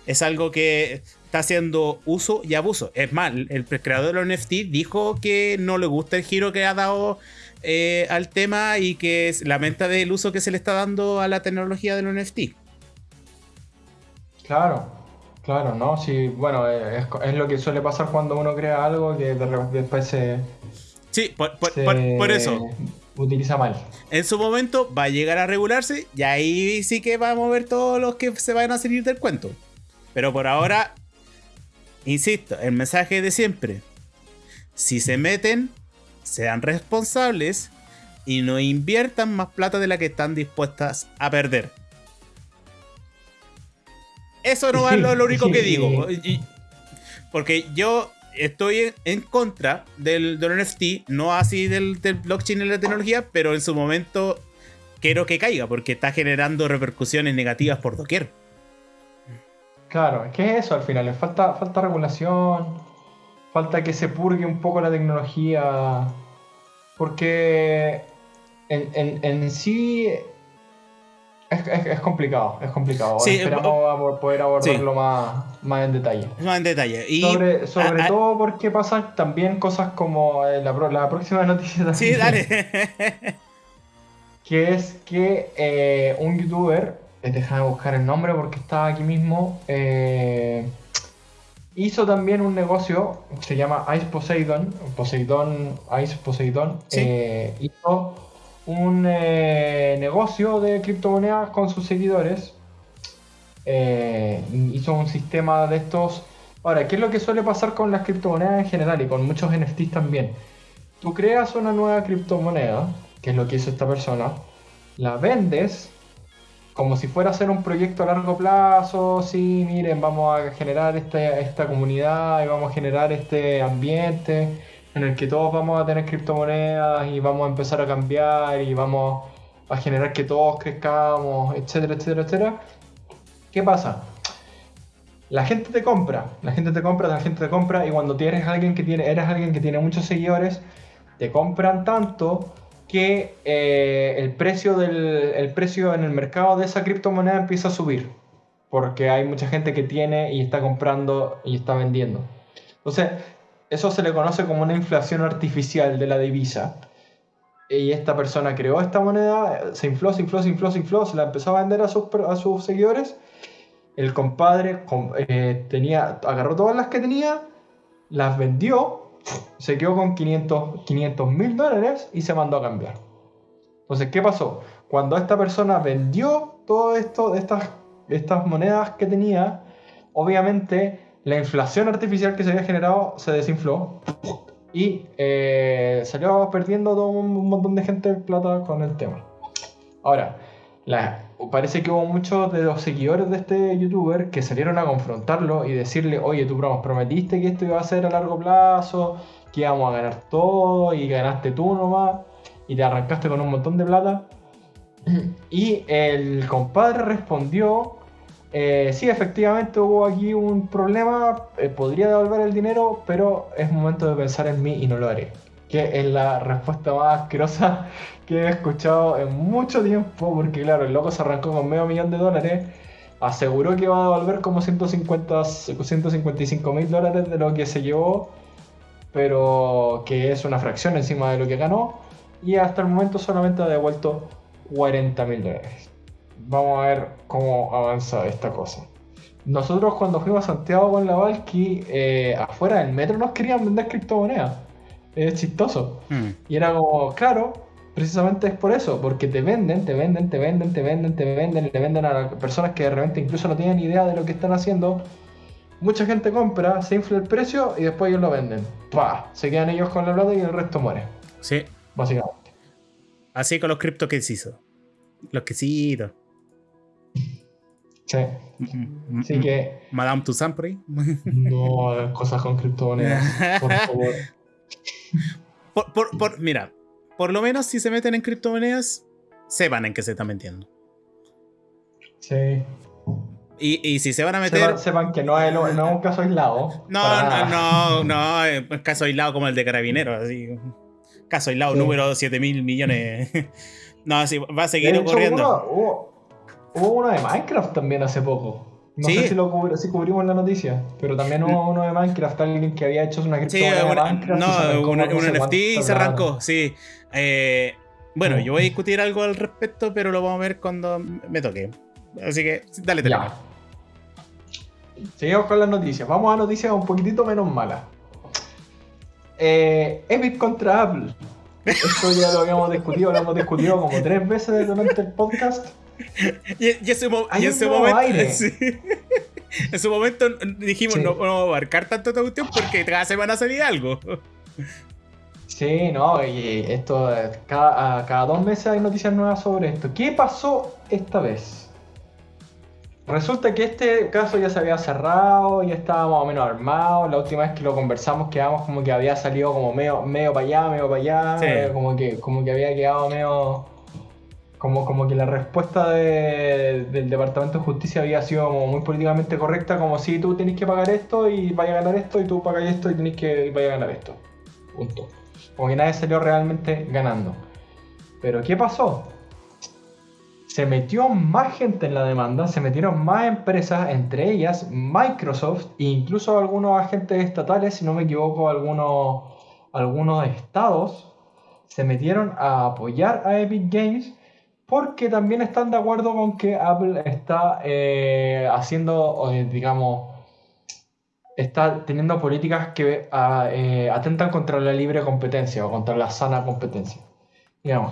es algo que está haciendo uso y abuso. Es más, el creador de los NFT dijo que no le gusta el giro que ha dado eh, al tema y que lamenta del uso que se le está dando a la tecnología de los NFT. Claro, claro, ¿no? Sí, bueno, es, es lo que suele pasar cuando uno crea algo que después se... Sí, por, por, se por, por eso. Utiliza mal. En su momento va a llegar a regularse y ahí sí que vamos a ver todos los que se van a salir del cuento. Pero por ahora Insisto, el mensaje de siempre. Si se meten, sean responsables y no inviertan más plata de la que están dispuestas a perder. Eso no es lo, lo único que digo. (laughs) Porque yo estoy en contra del, del NFT, no así del, del, blockchain y la tecnología, pero en su momento quiero que caiga porque está generando repercusiones negativas por doquier. Claro, es que es eso al final, falta, falta regulación, falta que se purgue un poco la tecnología, porque en, en, en sí es, es, es, complicado, es complicado. Sí, Esperamos poder abordarlo sí. más, más en detalle. Más en detalle. Y sobre sobre a, a, todo porque pasan también cosas como eh, la, la próxima noticia también. Sí, dale. (laughs) que es que eh, un youtuber déjame buscar el nombre porque estaba aquí mismo. Eh, hizo también un negocio, se llama Ice Poseidon, Poseidon, Ice Poseidon. ¿Sí? Eh, hizo un eh, negocio de criptomonedas con sus seguidores. Eh, hizo un sistema de estos. Ahora, ¿qué es lo que suele pasar con las criptomonedas en general y con muchos NFTs también? Tú creas una nueva criptomoneda, que es lo que hizo esta persona, la vendes como si fuera a ser un proyecto a largo plazo, sí, miren, vamos a generar este, esta comunidad y vamos a generar este ambiente en el que todos vamos a tener criptomonedas y vamos a empezar a cambiar y vamos a generar que todos crezcamos, etcétera, etcétera, etcétera. ¿Qué pasa? La gente te compra, la gente te compra, la gente te compra y cuando tienes alguien que tiene, eres alguien que tiene muchos seguidores, te compran tanto que eh, el, precio del, el precio en el mercado de esa criptomoneda empieza a subir. Porque hay mucha gente que tiene y está comprando y está vendiendo. Entonces, eso se le conoce como una inflación artificial de la divisa. Y esta persona creó esta moneda, se infló, se infló, se infló, se infló, se la empezó a vender a sus, a sus seguidores. El compadre eh, tenía, agarró todas las que tenía, las vendió se quedó con 500 mil dólares y se mandó a cambiar. Entonces, ¿qué pasó? Cuando esta persona vendió todo esto, estas, estas monedas que tenía, obviamente la inflación artificial que se había generado se desinfló y eh, salió perdiendo todo un montón de gente plata con el tema. Ahora, la, parece que hubo muchos de los seguidores de este youtuber que salieron a confrontarlo y decirle, oye, tú prometiste que esto iba a ser a largo plazo, que íbamos a ganar todo y ganaste tú nomás y te arrancaste con un montón de plata. (clears throat) Y el compadre respondió, eh, sí, efectivamente hubo aquí un problema, eh, podría devolver el dinero, pero es momento de pensar en mí y no lo haré. Que es la respuesta más asquerosa (laughs) que he escuchado en mucho tiempo, porque claro, el loco se arrancó con medio millón de dólares, aseguró que iba a devolver como 150, 155 mil dólares de lo que se llevó, pero que es una fracción encima de lo que ganó, y hasta el momento solamente ha devuelto 40 mil dólares. Vamos a ver cómo avanza esta cosa. Nosotros cuando fuimos a Santiago con la Valky, eh, afuera del metro nos querían vender criptomonedas. Es chistoso. Hmm. Y era como, claro, precisamente es por eso, porque te venden, te venden, te venden, te venden, te venden, te venden a personas que de repente incluso no tienen idea de lo que están haciendo. Mucha gente compra, se infla el precio y después ellos lo venden. ¡Pah! Se quedan ellos con la plata y el resto muere. Sí. Básicamente. Así con los cripto que se hizo. Los quesitos. Sí. Así que. Madame Toussaint no, cosas con criptomonedas. Por (laughs) favor. Por, por, mira, por lo menos si se meten en criptomonedas, sepan en qué se están metiendo. Sí. Y, y, si se van a meter. Sepan, que no es, no es, un caso aislado. No, no, no, no, es un caso aislado como el de Carabineros. Así. Caso aislado, número 7 mil millones. (laughs) no, sí, va a seguir ocurriendo. hubo, uno de Minecraft también hace poco. No sé si, lo si cubrimos la noticia, pero también hubo uno de Minecraft, alguien que había hecho una criptomoneda sí, de Minecraft. No, un, NFT y se arrancó, sí. Eh, bueno, yo voy a discutir algo al respecto, pero lo vamos a ver cuando me toque. Así que, dale, dale. Seguimos con las noticias. Vamos a noticias un poquitito menos malas. Eh, Epic contra Apple. Esto ya lo habíamos discutido, lo hemos discutido como tres veces durante el podcast. (laughs) Y, y ese, ese momento. Aire. (laughs) En su momento dijimos no vamos a abarcar tanto esta cuestión porque cada semana salía algo. Sí, no, y esto, cada, cada dos meses hay noticias nuevas sobre esto. ¿Qué pasó esta vez? Resulta que este caso ya se había cerrado, ya estaba más o menos armado. La última vez que lo conversamos quedamos como que había salido como medio, medio para allá, medio para allá. Como, que, como que había quedado medio... Como, como que la respuesta del Departamento de Justicia había sido muy políticamente correcta, como si tú tenés que pagar esto y vaya a ganar esto, y tú pagas esto y tenés que vaya a ganar esto. Punto. Como que nadie salió realmente ganando. Pero ¿qué pasó? se metió más gente en la demanda, se metieron más empresas, entre ellas Microsoft e incluso algunos agentes estatales, si no me equivoco, algunos, algunos estados, se metieron a apoyar a Epic Games porque también están de acuerdo con que Apple está eh, haciendo, digamos, está teniendo políticas que ah, eh, atentan contra la libre competencia o contra la sana competencia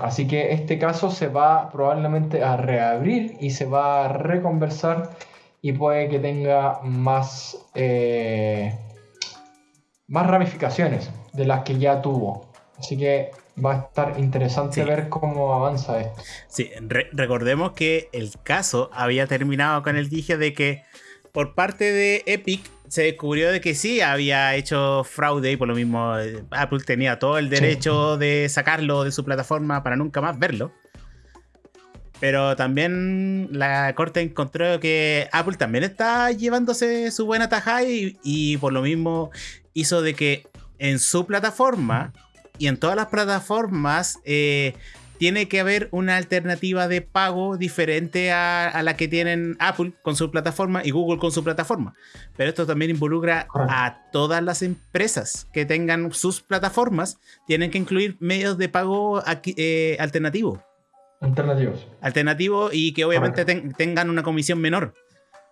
así que este caso se va probablemente a reabrir y se va a reconversar y puede que tenga más, eh, más ramificaciones de las que ya tuvo. Así que va a estar interesante ver cómo avanza esto. Sí, recordemos que el caso había terminado con el dije de que por parte de Epic se descubrió de que sí había hecho fraude y por lo mismo eh, Apple tenía todo el derecho de sacarlo de su plataforma para nunca más verlo. Pero también la corte encontró que Apple también está llevándose su buena tajada y, por lo mismo hizo de que en su plataforma y en todas las plataformas eh, tiene que haber una alternativa de pago diferente a, la que tienen Apple con su plataforma y Google con su plataforma. Pero esto también involucra a todas las empresas que tengan sus plataformas, tienen que incluir medios de pago eh, alternativos. Alternativos. Alternativos y que obviamente tengan una comisión menor.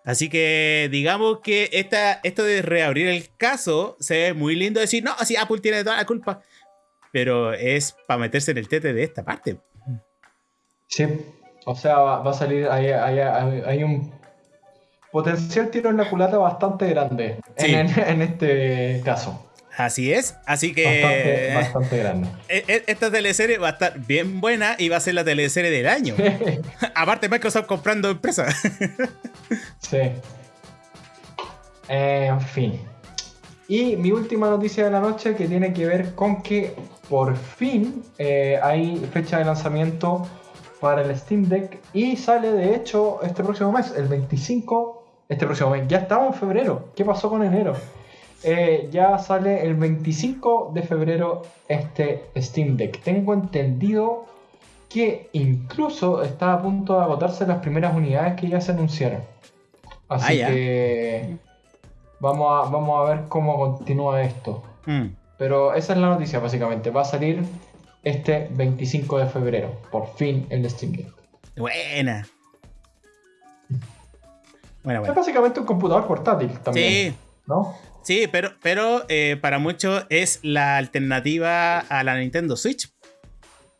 Así que digamos que esta, esto de reabrir el caso se ve muy lindo decir, no, así Apple tiene toda la culpa pero es para meterse en el tete de esta parte. Sí, o sea, va, a salir, hay, un potencial tiro en la culata bastante grande en, este caso. Así es, así que Bastante, bastante grande. e- e- esta teleserie va a estar bien buena y va a ser la teleserie del año. (laughs) Aparte Microsoft comprando empresas. Sí. En fin. Y mi última noticia de la noche que tiene que ver con que por fin eh, hay fecha de lanzamiento para el Steam Deck y sale de hecho este próximo mes, el 25, este próximo mes, ya estamos en febrero, ¿qué pasó con enero? Eh, ya sale el 25 de febrero este Steam Deck. Tengo entendido que incluso está a punto de agotarse las primeras unidades que ya se anunciaron. Así Ah, que vamos a, vamos a ver cómo continúa esto. Mm. Pero esa es la noticia básicamente. Va a salir este 25 de febrero. Por fin el Steam Deck. Buena. Bueno, Es básicamente un computador portátil también. Sí, ¿No? sí, pero, pero eh, para muchos es la alternativa a la Nintendo Switch.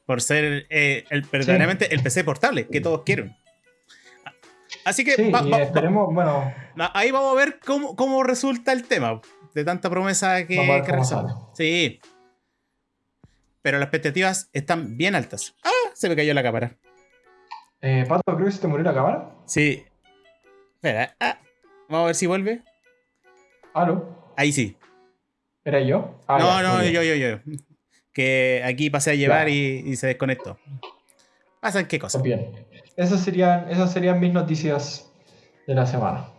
Por ser eh, el, verdaderamente el PC portable que todos quieren. Así que Sí, va- y va- esperemos, bueno, ahí vamos a ver cómo, cómo resulta el tema. De tanta promesa que, realizamos. sale. Sí. Pero las expectativas están bien altas. Ah, se me cayó la cámara. eh, Pato, creo que se te murió la cámara. Sí. Espera. ah, vamos a ver si vuelve. ¿Aló? Ahí sí. ¿Era yo? Ah, no, ya, no, yo, yo, yo. Que aquí pasé a llevar y se desconectó. ¿Pasan qué cosas? Bien. Esas serían, esas serían mis noticias de la semana.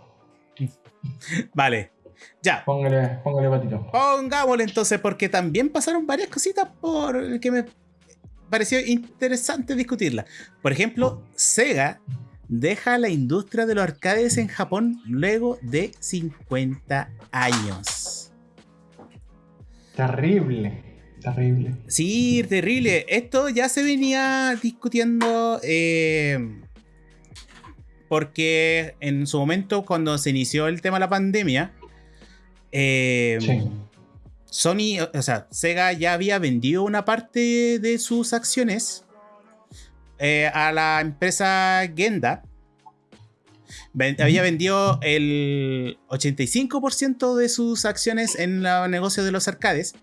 (laughs) Vale. Ya. Póngale, póngale patito. Pongámosle entonces, porque también pasaron varias cositas por que me pareció interesante discutirla. Por ejemplo, Sega deja la industria de los arcades en Japón luego de 50 años. Terrible. Terrible. Sí, terrible. Esto ya se venía discutiendo eh, porque en su momento, cuando se inició el tema de la pandemia, eh, Sí. Sony, o sea, Sega ya había vendido una parte de sus acciones eh, a la empresa Genda. Ven-. Había vendido el 85% de sus acciones en el negocio de los arcades.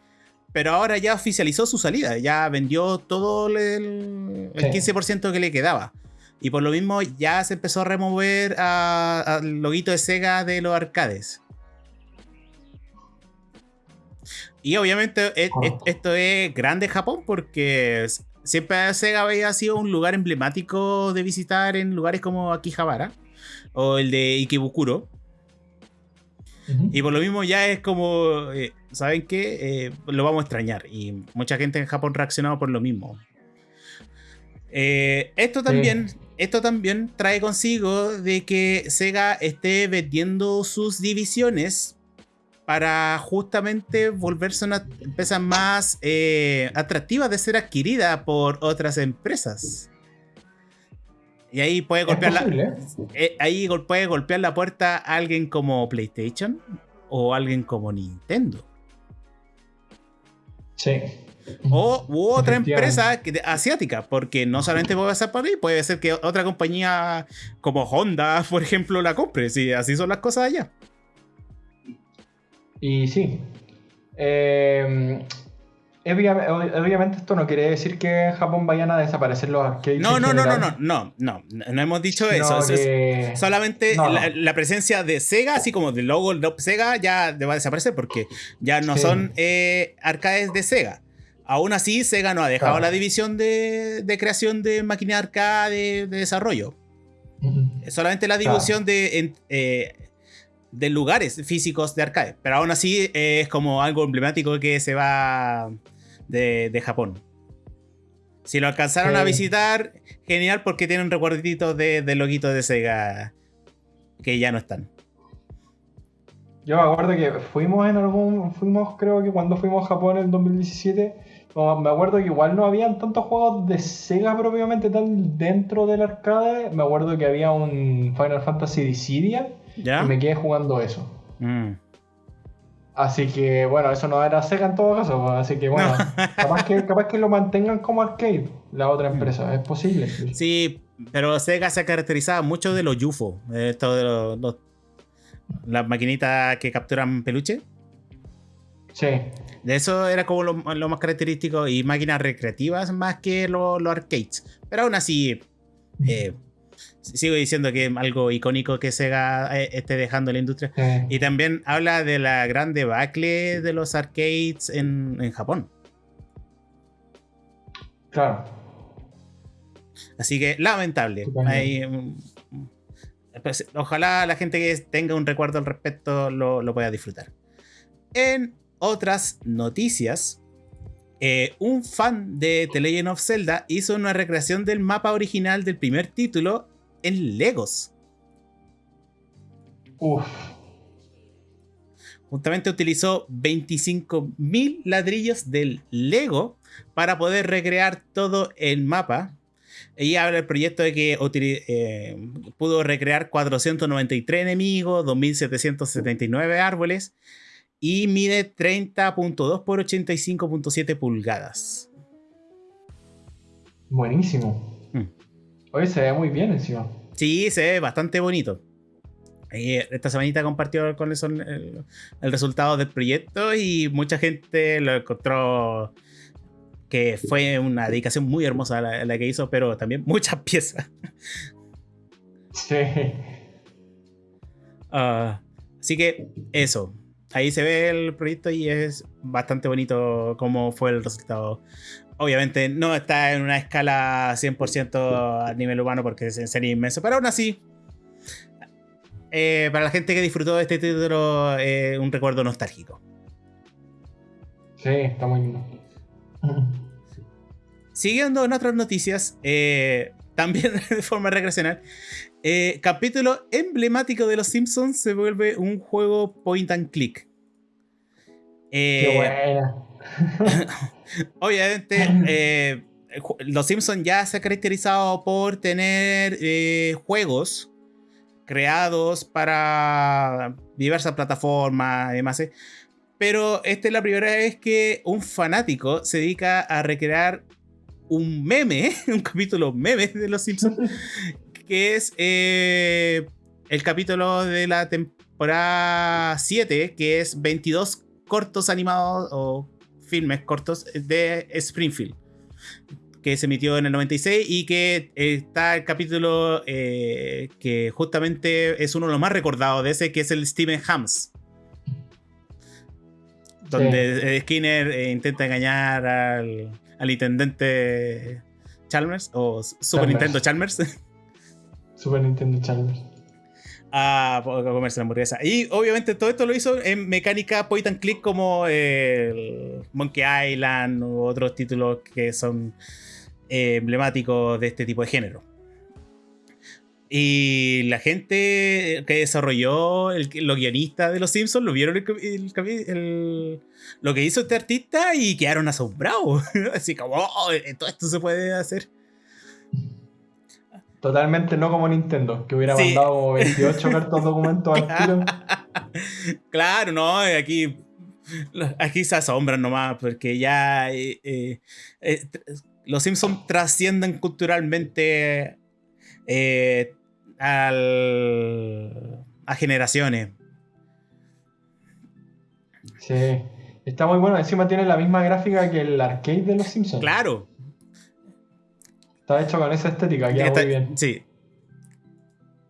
Pero ahora ya oficializó su salida. Ya vendió todo el, el Sí. 15% que le quedaba. Y por lo mismo ya se empezó a remover al loguito de Sega de los arcades. Y obviamente e- e- Correcto. esto es grande Japón porque siempre Sega había sido un lugar emblemático de visitar en lugares como Akihabara o el de Ikebukuro. Y por lo mismo ya es como, eh, ¿saben qué? Eh, lo vamos a extrañar. Y mucha gente en Japón reaccionado por lo mismo. Eh, esto también, esto también trae consigo de que Sega esté vendiendo sus divisiones para justamente volverse una empresa más eh, atractiva de ser adquirida por otras empresas. Y ahí puede golpear la, ¿eh? eh, ahí puede golpear la puerta a alguien como PlayStation o alguien como Nintendo. Sí. O u otra empresa asiática, porque no solamente puede pasar por ahí, puede ser que otra compañía como Honda, (laughs) por ejemplo, la compre. Si así son las cosas allá. Y sí. Eh, obvia- obviamente esto no quiere decir que en Japón vayan a desaparecer los arcades. No, no, no, no, no, no, no, no hemos dicho eso. Es- Solamente No, no. La, la presencia de Sega, así como del logo de Sega, ya va a desaparecer porque ya no Sí. son eh, arcades de Sega. Aún así, Sega no ha dejado Claro. la división de, de creación de máquinas arcade de desarrollo. Ujú. Es solamente la Claro. división de, en- eh, de lugares físicos de arcade. Pero aún así eh, es como algo emblemático que se va de, de Japón. Si lo alcanzaron a visitar, genial porque tienen recuerditos de, de loguito de Sega que ya no están. Yo me acuerdo que fuimos en algún. Fuimos, creo que cuando fuimos a Japón en el 2017. no, Me acuerdo que igual no habían tantos juegos de Sega propiamente tal dentro del arcade. Me acuerdo que había un Final Fantasy Dissidia ¿Ya? y me quedé jugando eso. Mm. Así que bueno, eso no era Sega en todo caso. pues, Así que bueno, (laughs) capaz, que, capaz que lo mantengan como arcade la otra empresa. Es posible. Sí, pero Sega se caracterizaba mucho de los UFO. Esto de los, los- las maquinitas que capturan peluche. Sí. De eso era como lo, lo más característico y máquinas recreativas más que los arcades. Pero aún así, eh, sigo diciendo que es algo icónico que Sega eh, esté dejando la industria. sí. Y también habla de la gran debacle de los arcades en, en Japón. Claro. Así que lamentable. Hay, mm, pues, ojalá la gente que tenga un recuerdo al respecto lo, lo pueda disfrutar. En otras noticias, eh, un fan de The Legend of Zelda hizo una recreación del mapa original del primer título en Legos. Uf. Justamente utilizó 25.000 ladrillos del Lego para poder recrear todo el mapa. Y habla el proyecto de que eh, pudo recrear 493 enemigos, 2.779 árboles y mide 30.2 por 85.7 pulgadas. Buenísimo. Hoy se ve muy bien encima. Sí, se ve bastante bonito. Eh, esta semanita compartió con eso el, el resultado del proyecto y mucha gente lo encontró que fue una dedicación muy hermosa la, la que hizo, pero también (laughs) muchas piezas. Sí. Ah, así que eso. Ahí se ve el proyecto y es bastante bonito cómo fue el resultado. Obviamente no está en una escala 100% a nivel humano porque es- sería inmenso, pero aún así, eh, para la gente que disfrutó de este título, eh, un recuerdo nostálgico. Sí, está muy lindo. (laughs) Siguiendo en otras noticias, eh, también (laughs) de forma recreacional, eh, capítulo emblemático de Los Simpsons se vuelve un juego point and click. Qué buena. (laughs) Obviamente, (laughs) eh, Los Simpsons ya se ha caracterizado por tener eh, juegos creados para diversas plataformas y demás. eh. Pero esta es la primera vez que un fanático se dedica a recrear un meme, (laughs) un capítulo meme de Los Simpsons, (laughs) que es eh, el capítulo de la temporada 7, que es 22 cortos animados o filmes cortos de Springfield, que se emitió en el 96 y que está el capítulo eh, que justamente es uno de los más recordados de ese, que es el Steven Hams. Donde eh, Skinner eh, intenta engañar al, al intendente Chalmers o Super Chalmers. Nintendo Chalmers (laughs) Super Nintendo Challenge. A, comerse la hamburguesa. Y obviamente todo esto lo hizo en mecánica point and click como el Monkey Island u otros títulos que son eh, emblemáticos de este tipo de género. Y la gente que desarrolló, los guionistas de Los Simpsons, lo vieron el- lo que hizo este artista y quedaron asombrados. (laughs) Así como, "Oh, todo esto se puede hacer. Totalmente no como Nintendo, que hubiera Sí. mandado como 28 cartas (laughs) documentos al tiro. Claro, no, aquí, aquí se asombran nomás, porque ya eh, eh, eh, los Simpsons trascienden culturalmente al- a generaciones. Sí. Está muy bueno. Encima tiene la misma gráfica que el arcade de los Simpsons. Claro. Está hecho con esa estética, queda Está- muy bien. Sí.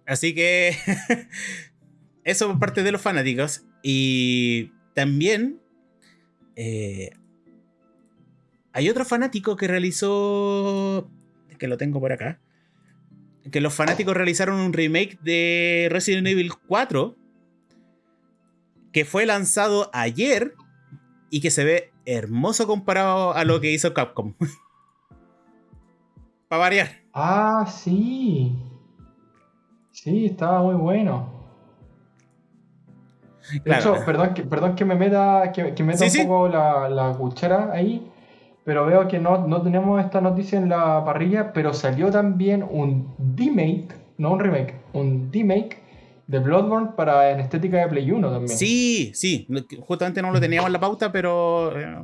Así que (laughs) eso por parte de los fanáticos. Y también eh, hay otro fanático que realizó, que lo tengo por acá, que los fanáticos realizaron un remake de Resident Evil 4 que fue lanzado ayer y que se ve hermoso comparado a lo que hizo Capcom. (laughs) Para variar. Ah, sí. Sí, estaba muy bueno. De Claro. hecho, perdón que, perdón que me meta, que, que meta Sí, un sí. poco la, la cuchara ahí, pero veo que no, no tenemos esta noticia en la parrilla, pero salió también un remake, no un remake, un remake de Bloodborne para en estética de Play 1 también. Sí, sí, justamente no lo teníamos en la pauta, pero eh,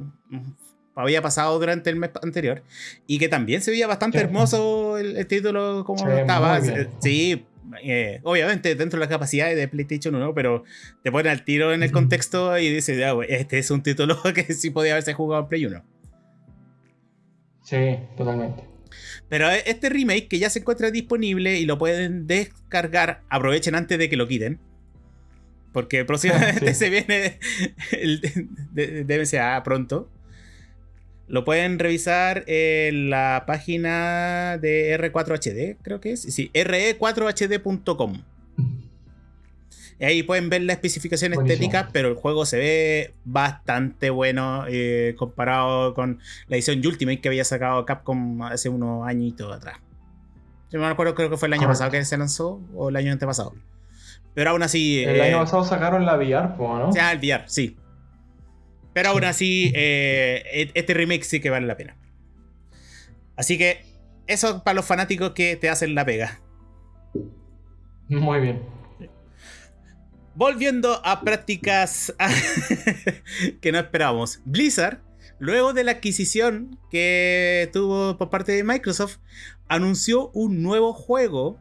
había pasado durante el mes anterior. Y que también se veía bastante Sí. hermoso el, el título como estaba. bien. Sí, eh, obviamente dentro de las capacidades de PlayStation 1, pero te pone al tiro en el contexto y dice, ya, este es un título (laughs) que sí podía haberse jugado en Play 1. Sí, totalmente. Pero este remake que ya se encuentra disponible y lo pueden descargar, aprovechen antes de que lo quiten. Porque (laughs) próximamente (laughs) se viene el DMCA pronto. Lo pueden revisar en la página de R4HD, creo que es. Sí, re4hd.com. Y ahí pueden ver la especificación estética, pero el juego se ve bastante bueno eh, comparado con la edición Ultimate que había sacado Capcom hace unos añitos atrás. Yo me acuerdo, creo que fue el año pasado que se lanzó o el año antepasado. Pero aún así. El año eh, pasado sacaron la VR, ¿no? O sea, el VR, sí. Pero aún así, eh, e-, este remake sí que vale la pena. Así que eso para los fanáticos que te hacen la pega. Muy bien. Volviendo a prácticas (laughs) que no esperábamos. Blizzard, luego de la adquisición que tuvo por parte de Microsoft, anunció un nuevo juego.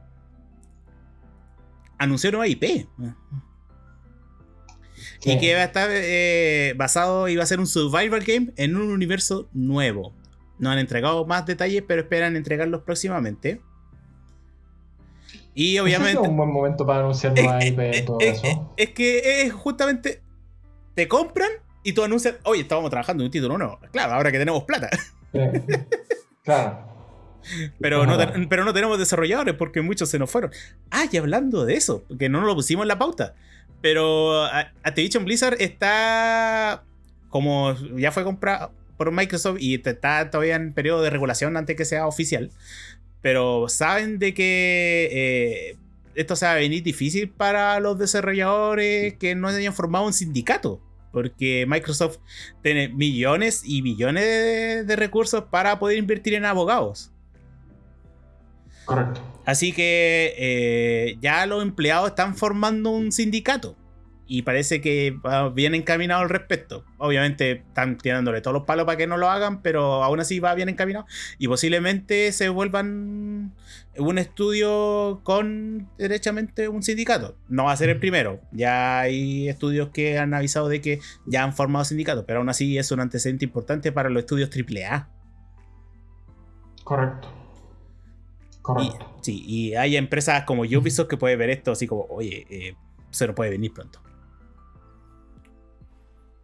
Anunció nueva IP. Y que va a estar eh, basado, iba a ser un survival game en un universo nuevo. No han entregado más detalles, pero esperan entregarlos próximamente. Y obviamente. Es un buen momento para anunciar (laughs) nueva IP y todo eso. Es que es justamente. Te compran y tú anuncias. Oye, estábamos trabajando en un título nuevo. Claro, ahora que tenemos plata. Claro. Pero no, pero no tenemos desarrolladores porque muchos se nos fueron. Ah, y hablando de eso, que no nos lo pusimos en la pauta. Pero Activision Blizzard está como ya fue comprado por Microsoft y está todavía en periodo de regulación antes que sea oficial. Pero saben de que eh, esto se va a venir difícil para los desarrolladores que no hayan formado un sindicato. Porque Microsoft tiene millones y millones de recursos para poder invertir en abogados. Correcto. Así que eh, ya los empleados están formando un sindicato y parece que va bien encaminado al respecto. Obviamente están tirándole todos los palos para que no lo hagan, pero aún así va bien encaminado y posiblemente se vuelvan un estudio con derechamente un sindicato. No va a ser el primero, ya hay estudios que han avisado de que ya han formado sindicatos, pero aún así es un antecedente importante para los estudios AAA. Correcto. Y, sí, y hay empresas como Ubisoft que puede ver esto así como, oye, eh, se lo puede venir pronto.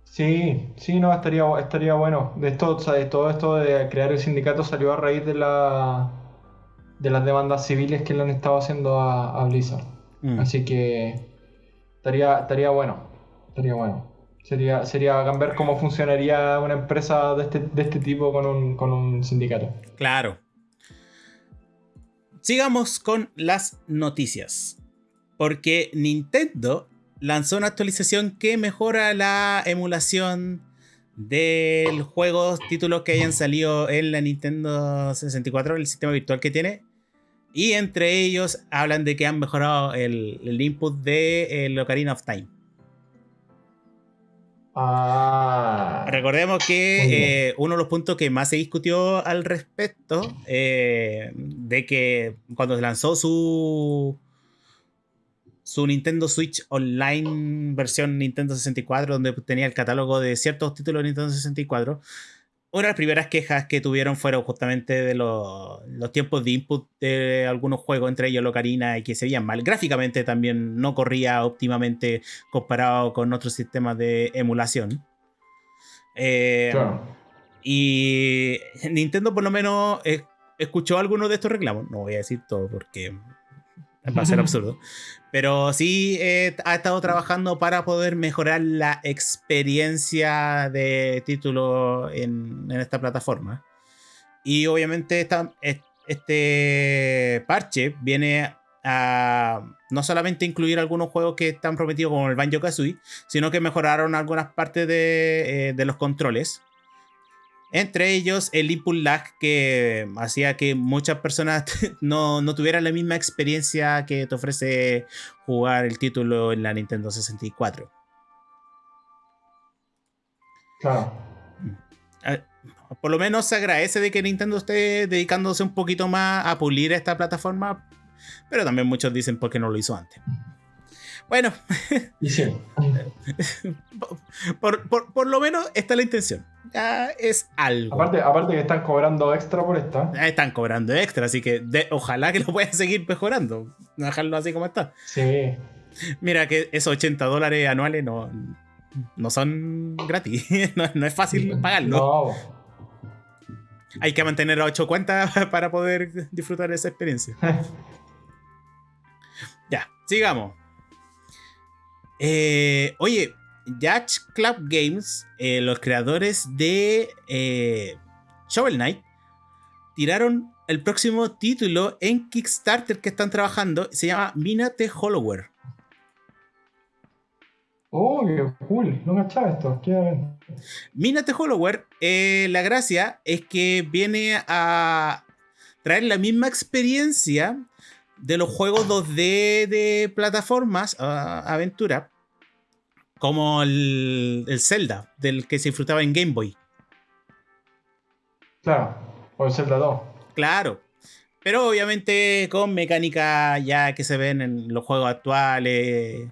Sí, sí, no, estaría, estaría bueno. De esto, de todo esto de crear el sindicato salió a raíz de la de las demandas civiles que le han estado haciendo a, Blizzard. Mm. Así que estaría, estaría bueno. Estaría bueno. Sería, sería ver cómo funcionaría una empresa de este, de este tipo con un, con un sindicato. Claro, Sigamos con las noticias. Porque Nintendo lanzó una actualización que mejora la emulación de juegos, títulos que hayan salido en la Nintendo 64, el sistema virtual que tiene. Y entre ellos hablan de que han mejorado el, input de el Ocarina of Time. Ah. Recordemos que eh, uno de los puntos que más se discutió al respecto, eh, de que cuando se lanzó su, su Nintendo Switch Online versión Nintendo 64, donde tenía el catálogo de ciertos títulos de Nintendo 64, una de las primeras quejas que tuvieron fueron justamente de los, tiempos de input de algunos juegos, entre ellos Locarina, y que se veían mal. Gráficamente también no corría óptimamente comparado con otros sistemas de emulación. Eh, y Nintendo por lo menos escuchó algunos de estos reclamos. No voy a decir todo porque va a ser (laughs) absurdo. Pero sí eh, ha estado trabajando para poder mejorar la experiencia de título en, esta plataforma. Y obviamente este parche viene a no solamente incluir algunos juegos que están prometidos como el Banjo Kazooie, sino que mejoraron algunas partes de, eh, de los controles entre ellos el input lag que hacía que muchas personas (laughs) no, tuvieran la misma experiencia que te ofrece jugar el título en la Nintendo 64. Claro. Ah, por lo menos se agradece de que Nintendo esté dedicándose un poquito más a pulir esta plataforma pero también muchos dicen por qué no lo hizo antes. Bueno, (laughs) por, lo menos está la intención. Ya es algo. Aparte, aparte que están cobrando extra por esta. Están cobrando extra, así que ojalá que lo puedan seguir mejorando. No dejarlo así como está. Sí. Mira que esos 80 dólares anuales no, no son gratis. (laughs) no, es fácil pagarlo. No. Hay que mantener a 8 cuentas (laughs) para poder disfrutar de esa experiencia. ya, sigamos. Eh, oye, Yacht Club Games, eh, los creadores de eh, Shovel Knight, tiraron el próximo título en Kickstarter que están trabajando. Se llama Minate Hollowware. Oh, qué cool. No me echaba esto. Minate Hollowware, la gracia es que viene a traer la misma experiencia de los juegos 2D de plataformas, aventura, como el, el, Zelda, del que se disfrutaba en Game Boy. Claro, o el Zelda 2. Claro, pero obviamente con mecánica ya que se ven en los juegos actuales.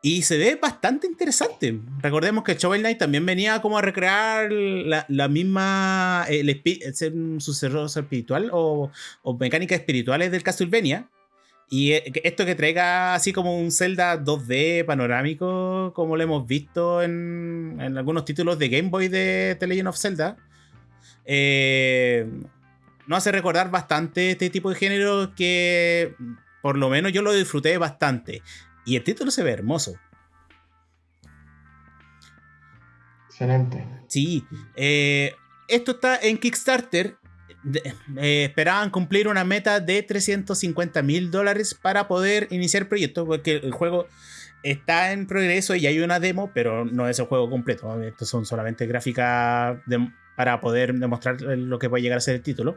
Y se ve bastante interesante. Recordemos que Shovel Knight también venía como a recrear la, misma. El, un sucesor espiritual o, o mecánicas espirituales del Castlevania. Y eh, esto que traiga así como un Zelda 2D panorámico, como lo hemos visto en, algunos títulos de Game Boy de The Legend of Zelda, eh, nos hace recordar bastante este tipo de género que por lo menos yo lo disfruté bastante. Y el título se ve hermoso. Excelente. Sí. Eh, esto está en Kickstarter eh, esperaban cumplir una meta de 350 mil dólares para poder iniciar el proyecto, porque el juego está en progreso y hay una demo, pero no es el juego completo. Estos son solamente gráficas para poder demostrar lo que puede llegar a ser el título.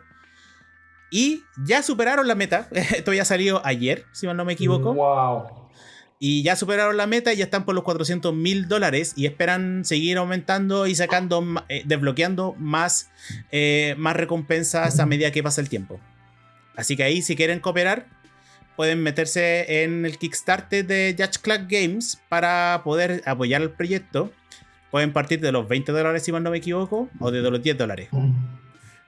Y ya superaron la meta. (laughs) Esto ya salió ayer, si no me equivoco. Wow y ya superaron la meta y ya están por los 400 mil dólares y esperan seguir aumentando y sacando, eh, desbloqueando más, eh, más recompensas a medida que pasa el tiempo. Así que ahí si quieren cooperar pueden meterse en el Kickstarter de Judge Club Games para poder apoyar el proyecto. Pueden partir de los 20 dólares si mal no me equivoco o de los 10 dólares.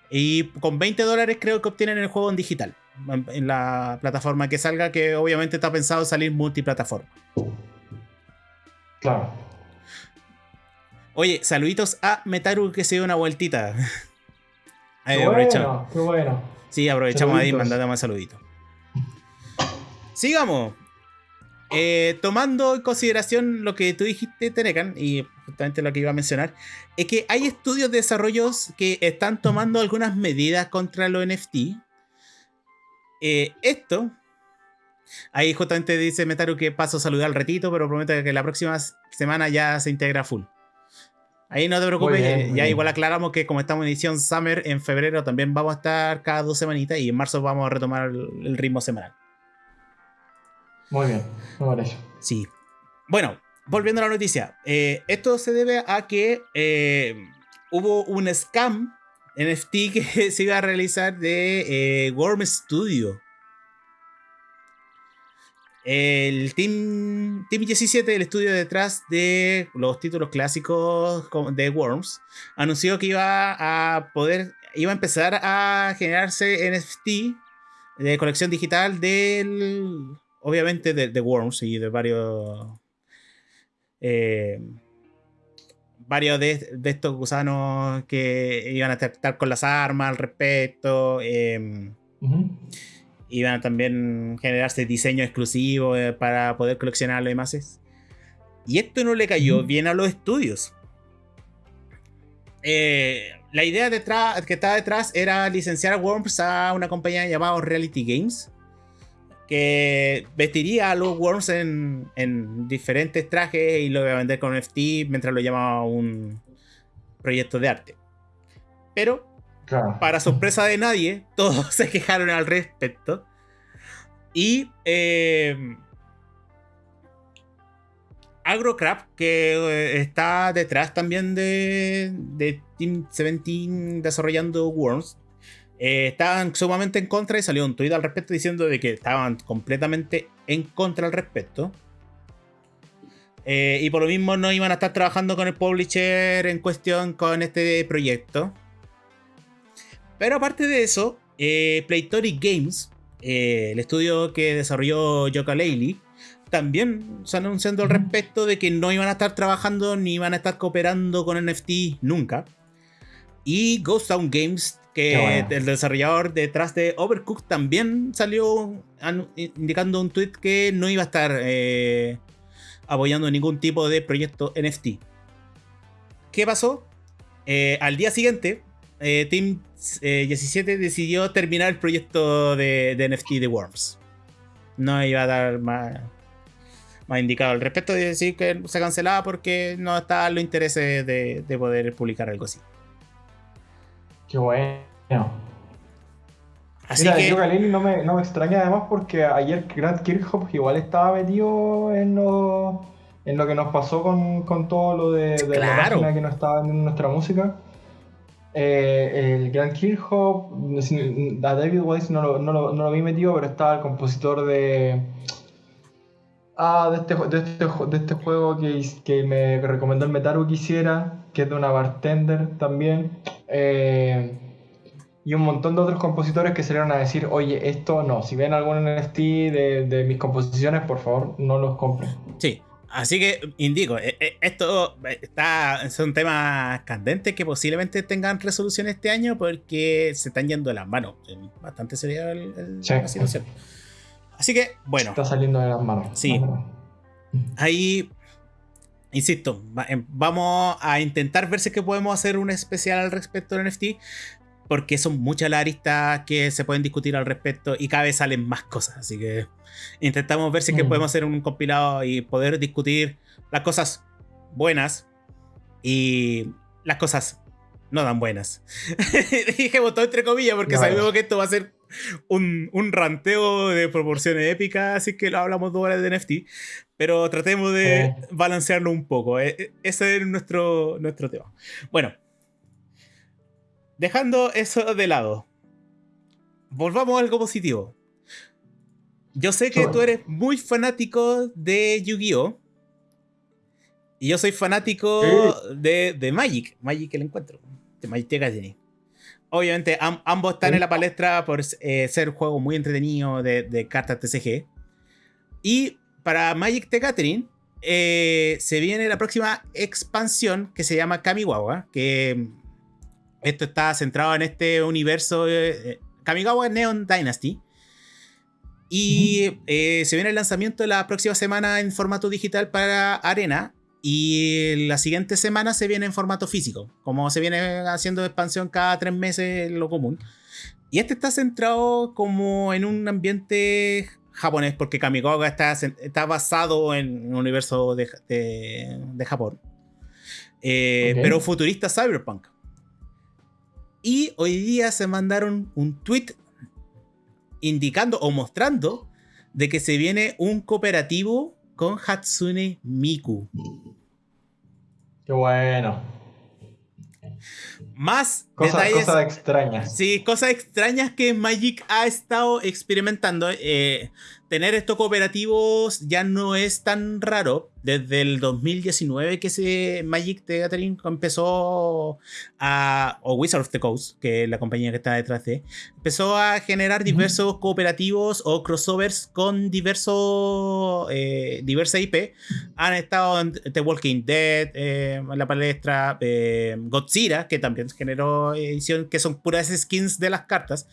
Y con 20 dólares creo que obtienen el juego en digital en la plataforma que salga, que obviamente está pensado salir multiplataforma. Claro. Oye, saluditos a Metaru que se dio una vueltita. (laughs) Ahí aprovechamos. Qué bueno. Sí, aprovechamos ahí y mandamos un saludito. Sigamos. Eh, tomando en consideración lo que tú dijiste, Tenecan, y justamente lo que iba a mencionar, es que hay estudios de desarrollos que están tomando algunas medidas contra los NFT eh, esto, ahí justamente dice Metaru que paso a saludar al retito, pero promete que la próxima semana ya se integra full. Ahí no te preocupes, ya igual aclaramos que como estamos en edición Summer, en febrero también vamos a estar cada dos semanitas y en marzo vamos a retomar el, ritmo semanal. Muy bien, muy bien. Sí. Bueno, volviendo a la noticia. Eh, esto se debe a que eh, hubo un scam NFT (laughs) que se iba a realizar de eh, Worm Studio. El Team, Team 17, el estudio detrás de los títulos clásicos de Worms, anunció que iba a poder, iba a empezar a generarse NFT de colección digital del, obviamente de, Worms y de varios eh, varios de, estos gusanos que iban a tratar con las armas al respecto. Em, iban a también generarse diseños exclusivos eh, para poder coleccionarlo y demás. Y esto no le cayó bien a los estudios. Eh, la idea detrás, que estaba detrás era licenciar a Worms a una compañía llamada Reality Games que vestiría a los Worms en, diferentes trajes y lo iba a vender con NFT mientras lo llamaba un proyecto de arte. Pero, para sorpresa de nadie, (laughs) todos se quejaron al respecto. Y eh, Agrocrap, que eh, está detrás también de, de Team 17 desarrollando Worms, eh, estaban sumamente en contra y salió un tweet al respecto diciendo de que estaban completamente en contra al respecto. Eh, y por lo mismo no iban a estar trabajando con el publisher en cuestión con este proyecto. Pero aparte de eso, eh, Playtoric Games, el estudio que desarrolló Yoka Laylee, también se anunciando al respecto de que no iban a estar trabajando ni iban a estar cooperando con NFT nunca. Y Ghost Town Games, que el desarrollador detrás de Overcooked, también salió indicando un tweet que no iba a estar eh, apoyando ningún tipo de proyecto NFT. ¿Qué pasó? Eh, al día siguiente, eh, Team 17 decidió terminar el proyecto de, de NFT de Worms. No iba a dar más, más indicado al respecto de decir que se cancelaba porque no estaba los intereses de, de poder publicar algo así. Qué bueno. Así que. no me, no me extraña además porque ayer Grant Kirchhoff igual estaba metido en lo, en lo que nos pasó con, con todo lo de, de la página que no estaba en nuestra música. Eh, el Grant Kirchhoff, a David Weiss no lo, no, lo, no lo vi metido, pero estaba el compositor de Ah, de este, de este, de este juego que, que me recomendó el Metaru que hiciera, que es de una bartender también. Eh, y un montón de otros compositores que salieron a decir, oye, esto no, si ven algún NFT de, de mis composiciones, por favor, no los compren. Sí, Así que indico, eh, eh, esto está, son temas candentes que posiblemente tengan resolución este año porque se están yendo de las manos. Bastante sería el, la situación. Así que, bueno. Está saliendo de las manos. Sí. Ahí, insisto, em, vamos a intentar ver si que podemos hacer un especial al respecto del NFT. Porque son muchas las aristas que se pueden discutir al respecto y cada vez salen más cosas. Así que intentamos ver si que mm. podemos hacer un compilado y poder discutir las cosas buenas y las cosas no tan buenas. (laughs) Dije todo entre comillas porque sabemos que esto va a ser un, ranteo de proporciones épicas, así que lo hablamos dos horas de NFT, pero tratemos de balancearlo un poco. E, e, ese es nuestro, nuestro tema. Bueno, dejando eso de lado, volvamos a algo positivo. Yo sé que tú eres muy fanático de Yu-Gi-Oh! Y yo soy fanático de, de, Magic, Magic el encuentro, de Magic the Gathering. Obviamente, ambos están en la palestra por eh, ser juegos muy entretenidos de, cartas TCG. Y para Magic the Gathering, eh, se viene la próxima expansión que se llama Kamigawa. Que esto está centrado en este universo. Eh, Kamigawa Neon Dynasty. Y se viene el lanzamiento la próxima semana en formato digital para Arena. Y la siguiente semana se viene en formato físico, como se viene haciendo expansión cada tres meses, lo común. Y este está centrado como en un ambiente japonés, porque Kamigawa está, está basado en un universo de, de, Japón. Eh, pero futurista cyberpunk. Y hoy día se mandaron un tweet indicando o mostrando de que se viene un cooperativo con Hatsune Miku. Qué bueno. Más cosas, Cosas extrañas. Sí, cosas extrañas que Magic ha estado experimentando. Eh, tener estos cooperativos ya no es tan raro. Desde el 2019 que se Magic the Gathering empezó a, o Wizard of the Coast, que es la compañía que está detrás de, empezó a generar diversos cooperativos o crossovers con diversos, eh, diversas IP. Han estado en The Walking Dead, eh, la palestra, eh, Godzilla, que también generó edición, que son puras skins de las cartas.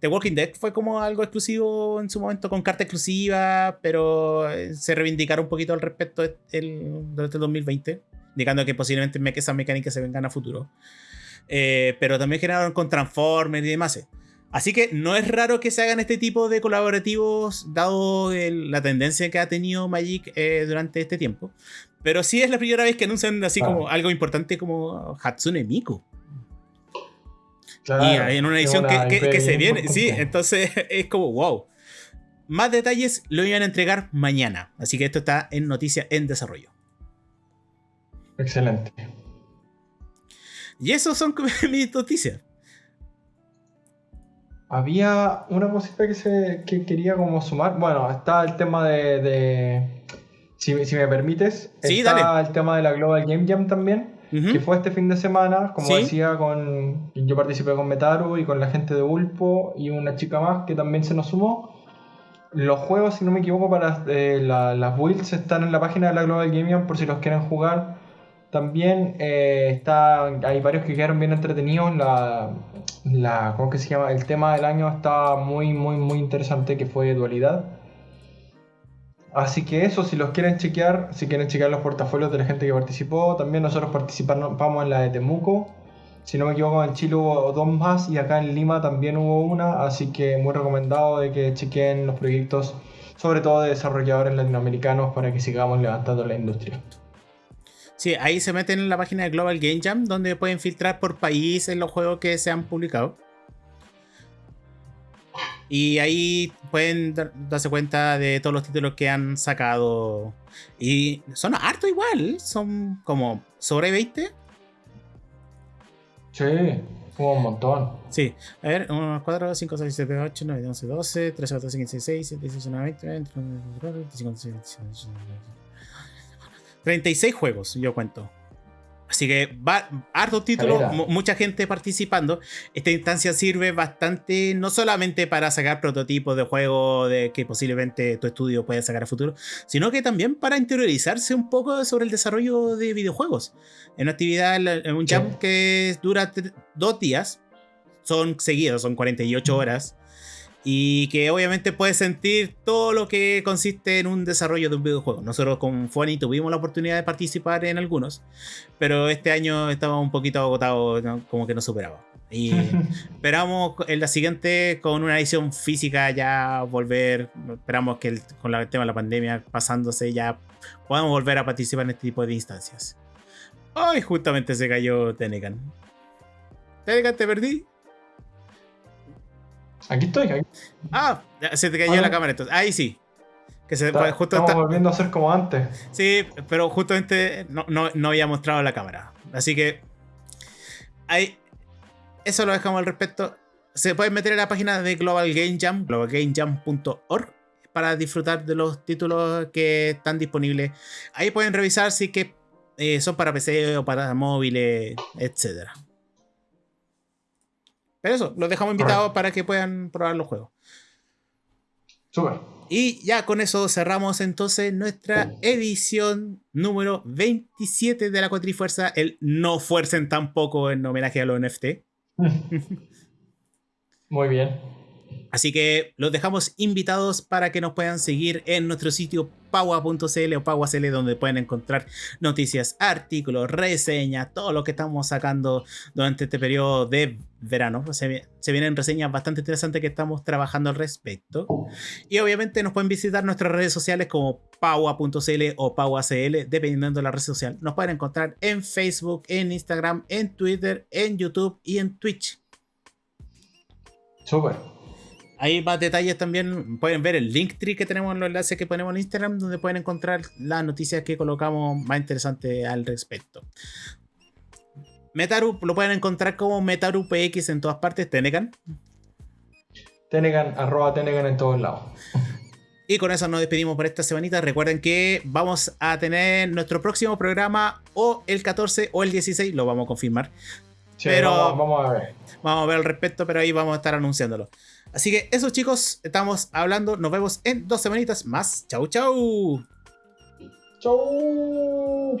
The Walking Dead fue como algo exclusivo en su momento con carta exclusiva, pero eh, se reivindicaron un poquito al respecto el, durante el 2020, indicando que posiblemente esas mecánicas se vengan a futuro. Eh, pero también generaron con Transformers y demás. Así que no es raro que se hagan este tipo de colaborativos, dado la tendencia que ha tenido Magic eh, durante este tiempo. Pero sí es la primera vez que anuncian así como algo importante como Hatsune Miku y en una edición que, se viene, sí, entonces (laughs) es como wow. Más detalles lo iban a entregar mañana, así que esto está en noticia en desarrollo. Excelente. Y eso son (laughs) mis noticias. Había una cosita que, se, que quería como sumar. Bueno, está el tema de... de- si, si me permites, Sí, está dale. el tema de la Global Game Jam también. Que fue este fin de semana, como Sí. decía, con yo participé con Metaru y con la gente de Ulpo y una chica más que también se nos sumó. Los juegos, si no me equivoco, para eh, la- las builds están en la página de la Global Game Jam por si los quieren jugar. También eh, está, hay varios que quedaron bien entretenidos. La, la, ¿cómo que se llama? El tema del año está muy, muy, muy interesante que fue dualidad. Así que eso, si los quieren chequear, si quieren chequear los portafolios de la gente que participó, también nosotros participamos en la de Temuco. Si no me equivoco, en Chile hubo dos más y acá en Lima también hubo una, así que muy recomendado de que chequen los proyectos, sobre todo de desarrolladores latinoamericanos, para que sigamos levantando la industria. Sí, ahí se meten en la página de Global Game Jam, donde pueden filtrar por país en los juegos que se han publicado. Y ahí pueden dar- darse cuenta de todos los títulos que han sacado. Y son harto igual, son como sobre 20. Sí, hubo un montón. Sí, a ver, 1, 4, 5, 6, 7, 8, 9, 11, 12, 13, 14, 15, 16, 17, 18, 19, 20, 21, 22, 25, 26, 27, 28, 36 juegos, yo cuento. Así que va harto mu- mucha gente participando. Esta instancia sirve bastante, no solamente para sacar prototipos de juegos de que posiblemente tu estudio pueda sacar a futuro, sino que también para interiorizarse un poco sobre el desarrollo de videojuegos. En una actividad, en un jam que dura dos días, son seguidos, son 48 horas. Y que obviamente puedes sentir todo lo que consiste en un desarrollo de un videojuego. Nosotros con Funny tuvimos la oportunidad de participar en algunos, pero este año estaba un poquito agotado, ¿no? como que no superaba. Y (laughs) esperamos en la siguiente con una edición física ya volver. Esperamos que el- con el tema de la pandemia pasándose ya podamos volver a participar en este tipo de instancias. Ay, justamente se cayó Tenecan. Tenecan, te perdí. Aquí estoy, aquí. Ah, se te cayó Ah, la cámara entonces. Ahí sí. Que se, Está- justo estamos está- volviendo a ser como antes. Sí, pero justamente no, no, no había mostrado la cámara. Así que. Ahí. Eso lo dejamos al respecto. Se pueden meter en la página de Global Game Jam, globalgamejam.org, para disfrutar de los títulos que están disponibles. Ahí pueden revisar si que eh, son para PC o para móviles, etc. Pero eso, los dejamos invitados para que puedan probar los juegos. Y ya con eso cerramos entonces nuestra edición número 27 de la Cuatrifuerza. El No Fuercen tampoco en homenaje a los NFT. (laughs) Muy bien. Así que los dejamos invitados para que nos puedan seguir en nuestro sitio paua.cl o paua.cl donde pueden encontrar noticias, artículos, reseñas, todo lo que estamos sacando durante este periodo de verano. Se, vi- se vienen reseñas bastante interesantes que estamos trabajando al respecto. Y obviamente nos pueden visitar nuestras redes sociales como paua.cl o pauacl, dependiendo de la red social. Nos pueden encontrar en Facebook, en Instagram, en Twitter, en YouTube y en Twitch. Súper. Hay más detalles también. Pueden ver el Linktree que tenemos en los enlaces que ponemos en Instagram, donde pueden encontrar las noticias que colocamos más interesantes al respecto. Metaru lo pueden encontrar como MetaruPX en todas partes, Tenecan. Tenegan, arroba Tenegan en todos lados. Y con eso nos despedimos por esta semanita. Recuerden que vamos a tener nuestro próximo programa o el 14 o el 16, lo vamos a confirmar. Sí, Pero- vamos, vamos a ver. Vamos a ver al respecto, pero ahí vamos a estar anunciándolo. Así que eso chicos, estamos hablando. Nos vemos en dos semanitas más. Chau, chau. Chau.